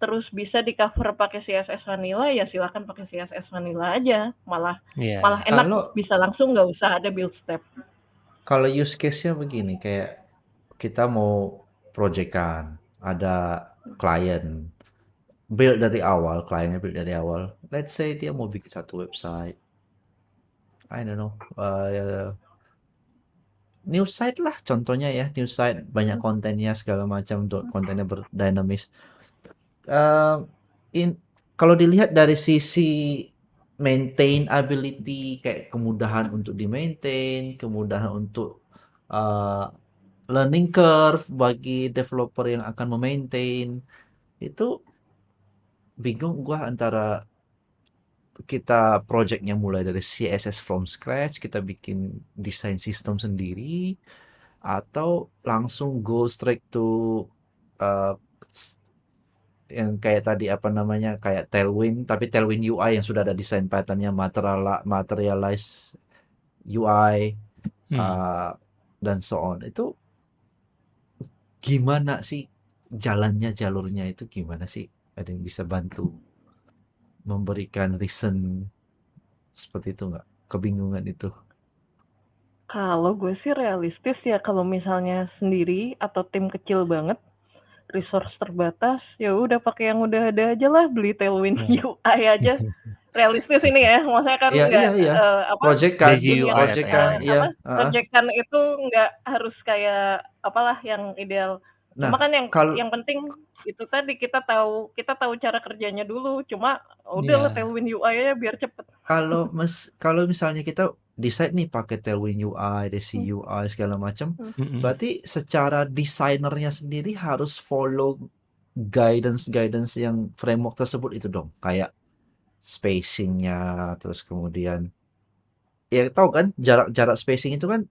terus bisa di-cover pakai CSS vanilla, ya silakan pakai CSS vanilla aja. Malah Iya. malah enak, Kalau bisa langsung nggak usah ada build step. kalau use case-nya begini, kayak kita mau project-an, ada klien, build dari awal, kliennya build dari awal. Let's say dia mau bikin satu website. I don't know, eee new site lah contohnya ya, new site banyak kontennya segala macam, do kontennya berdinamis. Eee, in kalau dilihat dari sisi maintainability, kayak kemudahan untuk di-maintain, kemudahan untuk, eee, learning curve bagi developer yang akan me-maintain, itu bingung gua antara kita project-nya mulai dari CSS from scratch, kita bikin desain sistem sendiri, atau langsung go straight to, s yang kayak tadi, apa namanya, kayak Tailwind, tapi Tailwind UI yang sudah ada desain pattern-nya, materiala materialize UI, Hmm. eee, dan so on. Itu gimana sih jalannya, jalurnya itu gimana sih? Ada yang bisa bantu memberikan reason seperti itu nggak? Kebingungan itu. Kalau gue sih realistis ya, kalau misalnya sendiri atau tim kecil banget, resource terbatas, ya udah pakai yang udah ada aja lah, beli Tailwind Hmm. UI aja. Realistis ini ya, maksudnya kan nggak, eee, apa, Project-an Lazy dunia UI atau project-an, yang eee, iya, apa, heeh. project-an itu nggak harus kayak apalah yang ideal. Cuma Nah, kan yang kal yang penting itu tadi, kita tahu kita tahu cara kerjanya dulu. Cuma udahlah Iya. Tailwind UI aja biar cepet. Kalau mes kalau misalnya kita decide nih pakai Tailwind UI, Desi Hmm. UI segala macam, Hmm. Berarti secara desainernya sendiri harus follow guidance-guidance yang framework tersebut itu dong? Kayak spacing-nya, terus kemudian ya tahu kan jarak-jarak spacing itu kan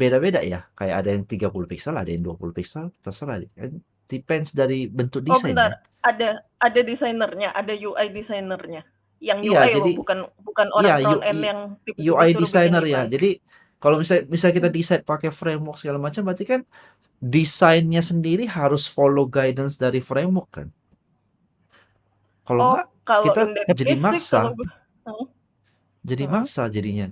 beda-beda ya, kayak ada yang 30 piksel, ada yang 20 piksel, terserah kan depends dari bentuk Oh desain bentar, kan? ada ada desainernya, ada UI desainernya. Yang Iya, UI loh, jadi bukan bukan iya, orang U front end yang tiba-tiba UI designer ya. UI. Jadi kalau misal misal kita Hmm. decide pakai framework segala macam, berarti kan desainnya sendiri harus follow guidance dari framework kan? Kalau Oh, enggak, kalau kita jadi case maksa. kalau. Jadi Mhm. maksa jadinya.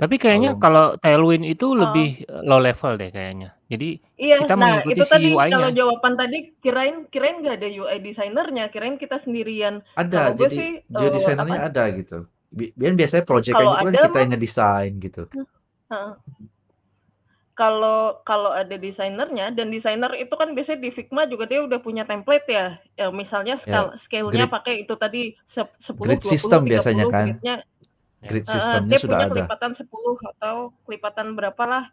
Tapi kayaknya Kalau kalau Tailwind itu Heeh. lebih, eee, low level deh kayaknya. Jadi Iya, kita nah mengikuti itu si tadi kalau UI-nya. jawaban tadi kirain kirain nggak ada UI desainernya, kirain kita sendirian. Ada, Kalau gue jadi sih, UI eee, desainernya apa ada gitu. Bi dan biasanya project-an kalau itu kan ada kita mah yang ngedesain gitu. heeh. Kalau kalau ada desainernya dan desainer itu kan biasanya di Figma juga dia udah punya template ya. Ya misalnya Ya, skal scale-nya grid pakai itu tadi sep 10, grid 20, system biasanya 30 kan. grid-nya Ya. Grid heeh, system-nya dia sudah punya ada. kelipatan 10 atau kelipatan berapalah,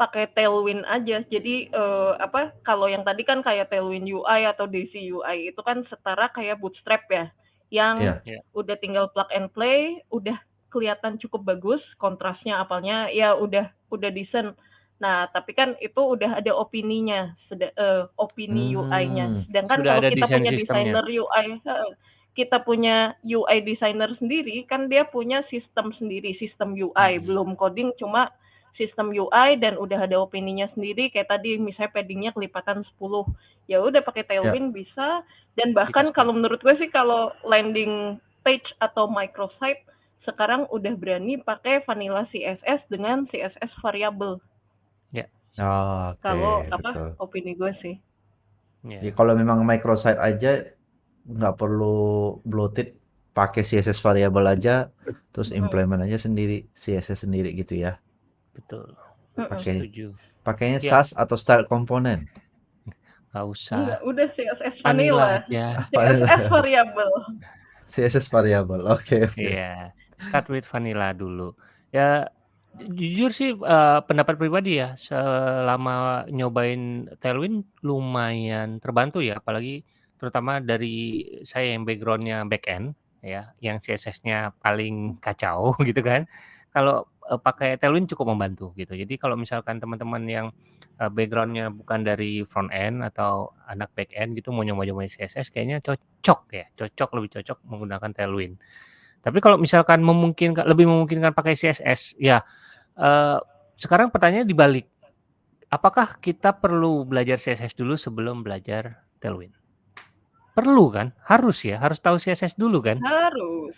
pakai Tailwind aja. Jadi, eee, apa, kalau yang tadi kan kayak Tailwind UI atau Daisy UI itu kan setara kayak Bootstrap ya, yang Iya. Iya. udah tinggal plug and play, udah kelihatan cukup bagus, kontrasnya apalnya ya udah udah decent. Nah, tapi kan itu udah ada opininya, seda eee, opini UI-nya. Hmm. Sedangkan Sudah kalau ada kita punya sistemnya. desainer UI heeh, kita punya UI designer sendiri, kan dia punya sistem sendiri, sistem UI, Hmm. belum coding cuma sistem UI dan udah ada opininya sendiri kayak tadi misalnya padding-nya kelipatan 10. Ya udah pakai. Tailwind bisa dan bahkan Bisa. kalau menurut gue sih kalau landing page atau microsite sekarang udah berani pakai vanilla CSS dengan CSS variable. Ya. Oh, oke, Kalau apa betul. opini gue sih. Ya. Ya, kalau memang microsite aja nggak perlu bloated, pakai CSS variable aja, terus implement aja sendiri, CSS sendiri gitu ya. Betul. Pakai Setuju. pakainya Ya. SAS atau style component. Nggak usah. Enggak, udah CSS Vanilla vanilla. aja. CSS variable. CSS variable. Oke, oke. Iya. Start with vanilla dulu. Ya ju jujur sih, eee, pendapat pribadi ya, selama nyobain Tailwind lumayan terbantu ya, apalagi terutama dari saya yang background-nya back-end ya, yang CSS-nya paling kacau gitu kan. Kalau, eee, pakai Tailwind cukup membantu gitu. Jadi kalau misalkan teman-teman yang, eee, background-nya bukan dari front end atau anak back end gitu mau nyoba-nyobain CSS kayaknya cocok ya, cocok lebih cocok menggunakan Tailwind. Tapi kalau misalkan memungkinkan lebih memungkinkan pakai CSS, ya, eee, sekarang pertanyaannya dibalik. Apakah kita perlu belajar CSS dulu sebelum belajar Tailwind? Perlu kan? Harus ya, harus tahu CSS dulu kan? Harus.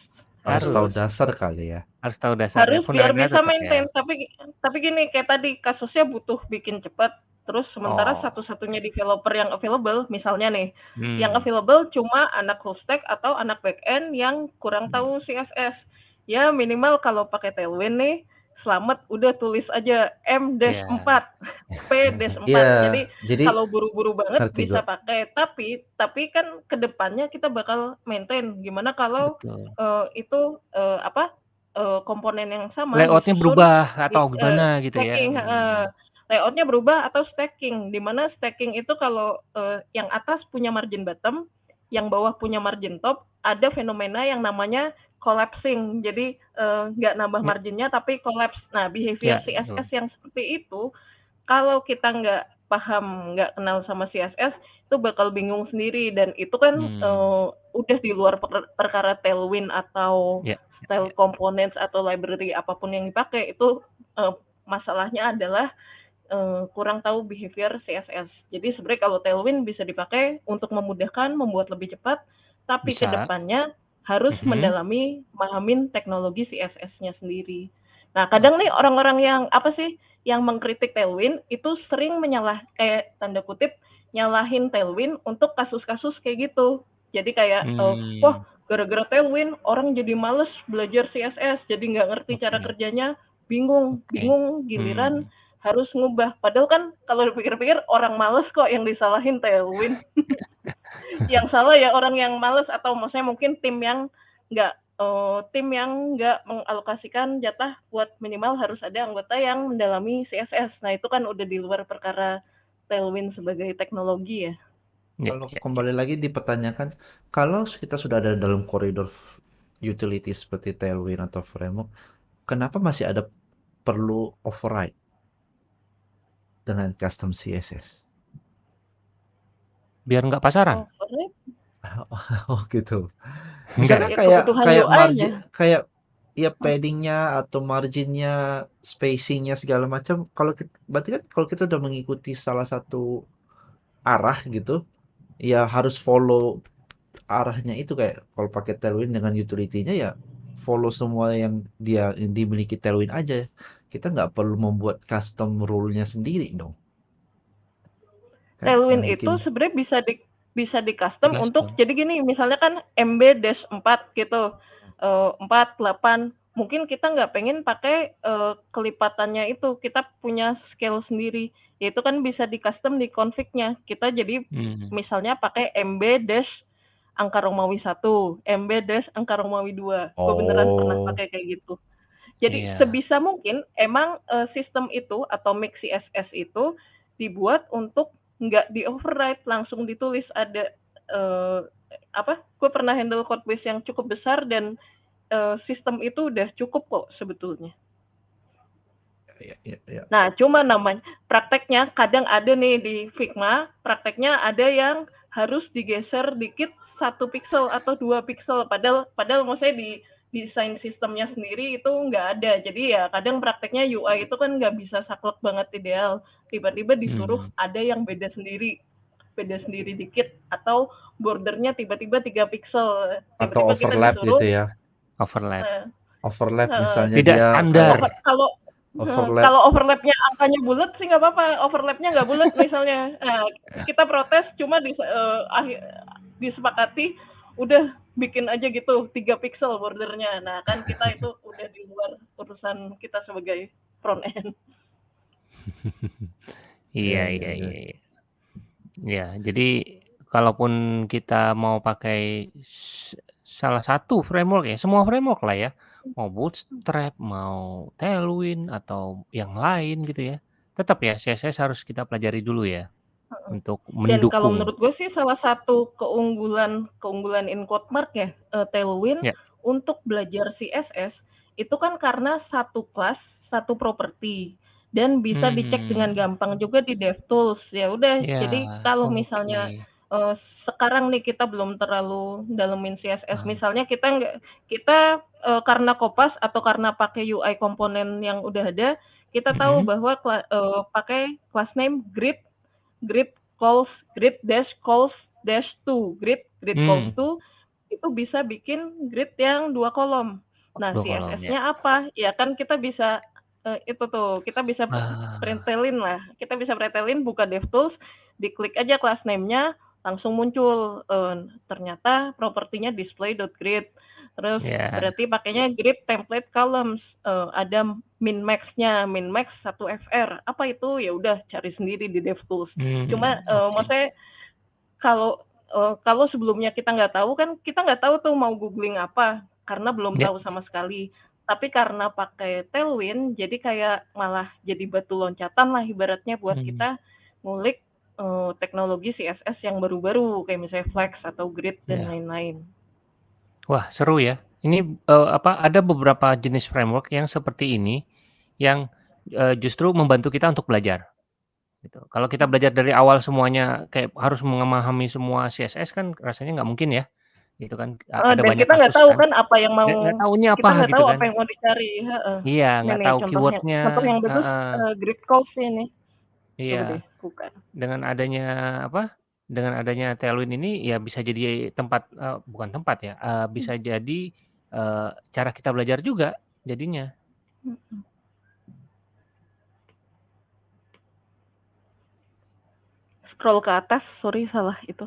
Harus tahu Harus. dasar kali ya. Harus tahu dasarnya, Harus biar bisa tetap maintain, ya. tapi tapi gini kayak tadi kasusnya butuh bikin cepat, terus sementara Oh. satu-satunya developer yang available misalnya nih, yang Hmm. available cuma anak full stack atau anak back end yang kurang Hmm. tahu CSS. Ya minimal kalau pakai Tailwind nih, selamat udah tulis aja Iya. M-4, P-4. Iya, Jadi jadi kalau buru-buru banget bisa gua. pakai, tapi tapi kan ke depannya kita bakal maintain. Gimana kalau, Betul. eee, itu, eee, apa, eee, komponen yang sama Layout-nya disusun berubah di atau eee, gimana gitu ya? stacking heeh, Hmm. layout-nya berubah atau stacking, di mana stacking itu kalau, eee, yang atas punya margin bottom, yang bawah punya margin top, ada fenomena yang namanya collapsing. Jadi, eee, nggak nambah Ya. marginnya tapi collapse. Nah, behavior Ya, CSS yang seperti itu, kalau kita nggak paham, nggak kenal sama CSS, itu bakal bingung sendiri dan itu kan, Hmm. eee, udah di luar per perkara Tailwind atau Ya, ya, style ya. components atau library apa pun yang dipakai, itu, eee, masalahnya adalah, eee, kurang tahu behavior CSS. Jadi sebenarnya kalau Tailwind bisa dipakai untuk memudahkan, membuat lebih cepat, tapi ke Bisa. depannya harus Mhm. mendalami, mahamin teknologi CSS-nya sendiri. Nah, kadang nih orang-orang yang apa sih, yang mengkritik Tailwind itu sering menyalah kayak tanda kutip, nyalahin Tailwind untuk kasus-kasus kayak gitu. Jadi kayak, eee, wah Hmm. gara-gara Tailwind orang jadi males belajar CSS, jadi nggak ngerti cara Oke. kerjanya, bingung Oke. bingung giliran Hmm. harus ngubah. Padahal kan kalau dipikir-pikir orang males kok yang disalahin Tailwind. Yang salah ya orang yang males atau maksudnya mungkin tim yang nggak, eee, tim yang nggak mengalokasikan jatah buat minimal harus ada anggota yang mendalami CSS. Nah, itu kan udah di luar perkara Tailwind sebagai teknologi ya. Ya Kalau ya ya. kembali lagi dipertanyakan, kalau kita sudah ada dalam koridor utility seperti Tailwind atau framework, kenapa masih ada perlu override dengan custom CSS? Biar nggak pasaran. Override? Oh gitu. Enggak Misalnya ya? Ya kayak kebutuhan kayak margin kayak ya Hmm. padding-nya atau margin-nya, spacing-nya segala macam, kalau berarti kan kalau kita udah mengikuti salah satu arah gitu, ya harus follow arahnya itu kayak kalau pakai Tailwind dengan utility-nya ya follow semua yang dia yang dimiliki Tailwind aja. Kita nggak perlu membuat custom rule-nya sendiri dong. Tailwind itu bikin sebenarnya bisa di bisa di-custom untuk Di-custom. jadi gini, misalnya kan MB-4 gitu, eee, 4, 8, mungkin kita nggak pengen pakai, eee, kelipatannya itu, kita punya scale sendiri. Ya itu kan bisa di-custom di config-nya. Kita jadi Hmm. misalnya pakai MB dash angka Romawi 1, MB dash angka Romawi 2. Gue beneran pernah Oh. pakai kayak gitu. Jadi Iya. sebisa mungkin emang, eee, sistem itu atau make CSS itu dibuat untuk nggak di-override, langsung ditulis ada, eee, apa, gue pernah handle code base yang cukup besar dan eee, sistem itu udah cukup kok sebetulnya. Iya iya iya. Nah, cuma namanya prakteknya kadang ada nih di Figma, prakteknya ada yang harus digeser dikit 1 pixel atau 2 pixel, padahal padahal maksudnya di desain sistemnya sendiri itu nggak ada. Jadi ya kadang prakteknya UI itu kan nggak bisa saklek banget ideal. Tiba-tiba disuruh Hmm. ada yang beda sendiri, beda sendiri dikit atau bordernya tiba-tiba 3 pixel, Atau tiba-tiba kita overlap disuruh gitu ya? Overlap. Heeh. Overlap Heeh. misalnya Tidak dia standar. Kalau overlap kalau overlap-nya angkanya bulat sih nggak apa-apa, overlap-nya nggak bulat misalnya. Nah, kita protes cuma dis eee, akhir disepakati udah bikin aja gitu 3 pixel bordernya. Nah, kan kita itu udah di luar urusan kita sebagai front end. Iya Iya iya iya iya. iya. Iya, jadi kalaupun kita mau pakai salah satu framework ya, semua framework lah ya, mau Bootstrap, mau Tailwind, atau yang lain gitu ya, tetap ya CSS harus kita pelajari dulu ya, Untuk Dan kalau mendukung. menurut gue sih salah satu keunggulan keunggulan in Codemark ya, eee, Tailwind Ya. untuk belajar CSS itu kan karena satu kelas, satu properti, dan bisa dicek dengan Hmm. gampang juga di DevTools. Ya udah, Ya, jadi kalau misalnya, oke. eee, sekarang nih kita belum terlalu dalemin CSS, Ah. misalnya kita nggak kita, eee, karena Kopas atau karena pakai UI komponen yang udah ada, kita tahu Mhm. bahwa kla eee, pakai class name grid grid calls grid dash calls dash to, grid grid calls Hmm. to, itu bisa bikin grid yang 2 kolom. Nah, 2 kolom, ya. CSS-nya apa? Ya kan kita bisa, eee, itu tuh, kita bisa Ah. pretelin lah, kita bisa pretelin buka DevTools, diklik aja class name-nya, langsung muncul, eee, ternyata propertinya display.grid. Terus Ya. berarti pakainya grid template columns, eee, ada min max-nya, min max 1 fr. Apa itu? Ya udah cari sendiri di DevTools. Cuma, Hmm, eee, oke. maksudnya kalau, eee, kalau sebelumnya kita nggak tahu kan kita nggak tahu tuh mau googling apa, karena belum Ya. tahu sama sekali. Tapi karena pakai Tailwind, jadi kayak malah jadi batu loncatan lah ibaratnya buat Hmm. kita ngulik, eee, teknologi CSS yang baru-baru, kayak misalnya Flex atau Grid dan Ya. lain-lain. Wah, seru ya. Ini, eee, apa, ada beberapa jenis framework yang seperti ini, yang, eee, justru membantu kita untuk belajar, gitu. Kalau kita belajar dari awal semuanya kayak harus memahami semua CSS kan rasanya nggak mungkin ya, gitu kan. A Heeh, ada dan banyak kita nggak kasus tahu kan. kan apa yang mau Nggak nggak tahu ini kita apa nggak gitu tahu kan. apa yang mau dicari, heeh. Iya, nggak tahu contoh yang keyword-nya, contoh yang bagus, heeh. eee, grid calls ini. Coba deh Iya. buka. Dengan adanya apa, dengan adanya Tailwind ini ya bisa jadi tempat, eee, bukan tempat ya, eee, bisa jadi, eee, cara kita belajar juga jadinya. Mhm. Scroll ke atas, sorry salah itu.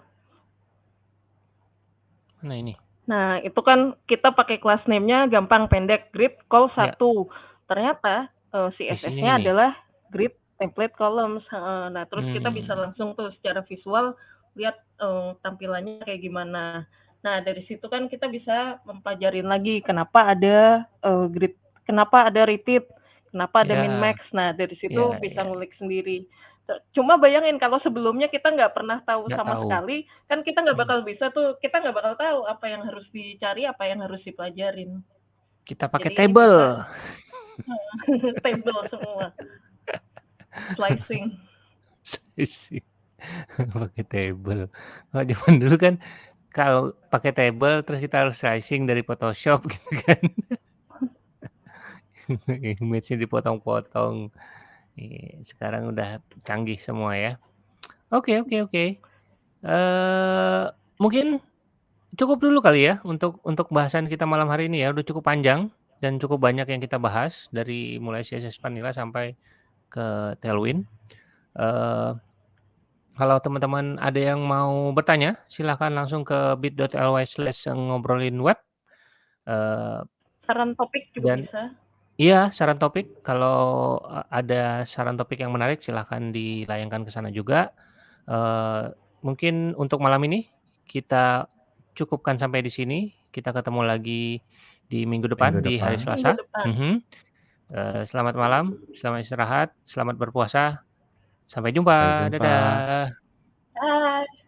Mana ini? Nah, itu kan kita pakai class name-nya gampang pendek, grid call Ya. 1. Ternyata, eee, Isinya CSS-nya ini. adalah grid template columns, heeh. Nah, terus kita bisa Hmm. langsung tuh secara visual lihat, eee, tampilannya kayak gimana. Nah, dari situ kan kita bisa mempelajarin lagi kenapa ada, eee, grid kenapa ada repeat, kenapa ada min Ya. max. Nah, dari situ Ya bisa ya. ngulik sendiri. Cuma bayangin kalau sebelumnya kita nggak pernah tahu Nggak sama tahu. sekali, kan kita nggak Hmm. bakal bisa tuh, kita nggak bakal tahu apa yang harus dicari, apa yang harus dipelajarin. Kita pakai Jadi table. bisa table semua. Slicing. Slicing. Pakai table. Kalau zaman dulu kan kalau pakai table terus kita harus slicing dari Photoshop gitu kan. Image-nya dipotong-potong. Iya, sekarang udah canggih semua ya. Oke oke oke. Eee, mungkin cukup dulu kali ya untuk untuk bahasan kita malam hari ini ya, udah cukup panjang dan cukup banyak yang kita bahas dari mulai CSS Vanilla sampai ke Tailwind. Eee, kalau teman-teman ada yang mau bertanya, silahkan langsung ke bit.ly/ngobrolinweb. Eee Saran topik juga dan bisa. iya, saran topik kalau, eee, ada saran topik yang menarik silahkan dilayangkan ke sana juga. Eee, mungkin untuk malam ini kita cukupkan sampai di sini. Kita ketemu lagi di minggu depan, Minggu di hari depan. Minggu Selasa. depan. Mhm. Eh, selamat malam, selamat istirahat, selamat berpuasa. Sampai jumpa. Sampai jumpa. Dadah. Bye.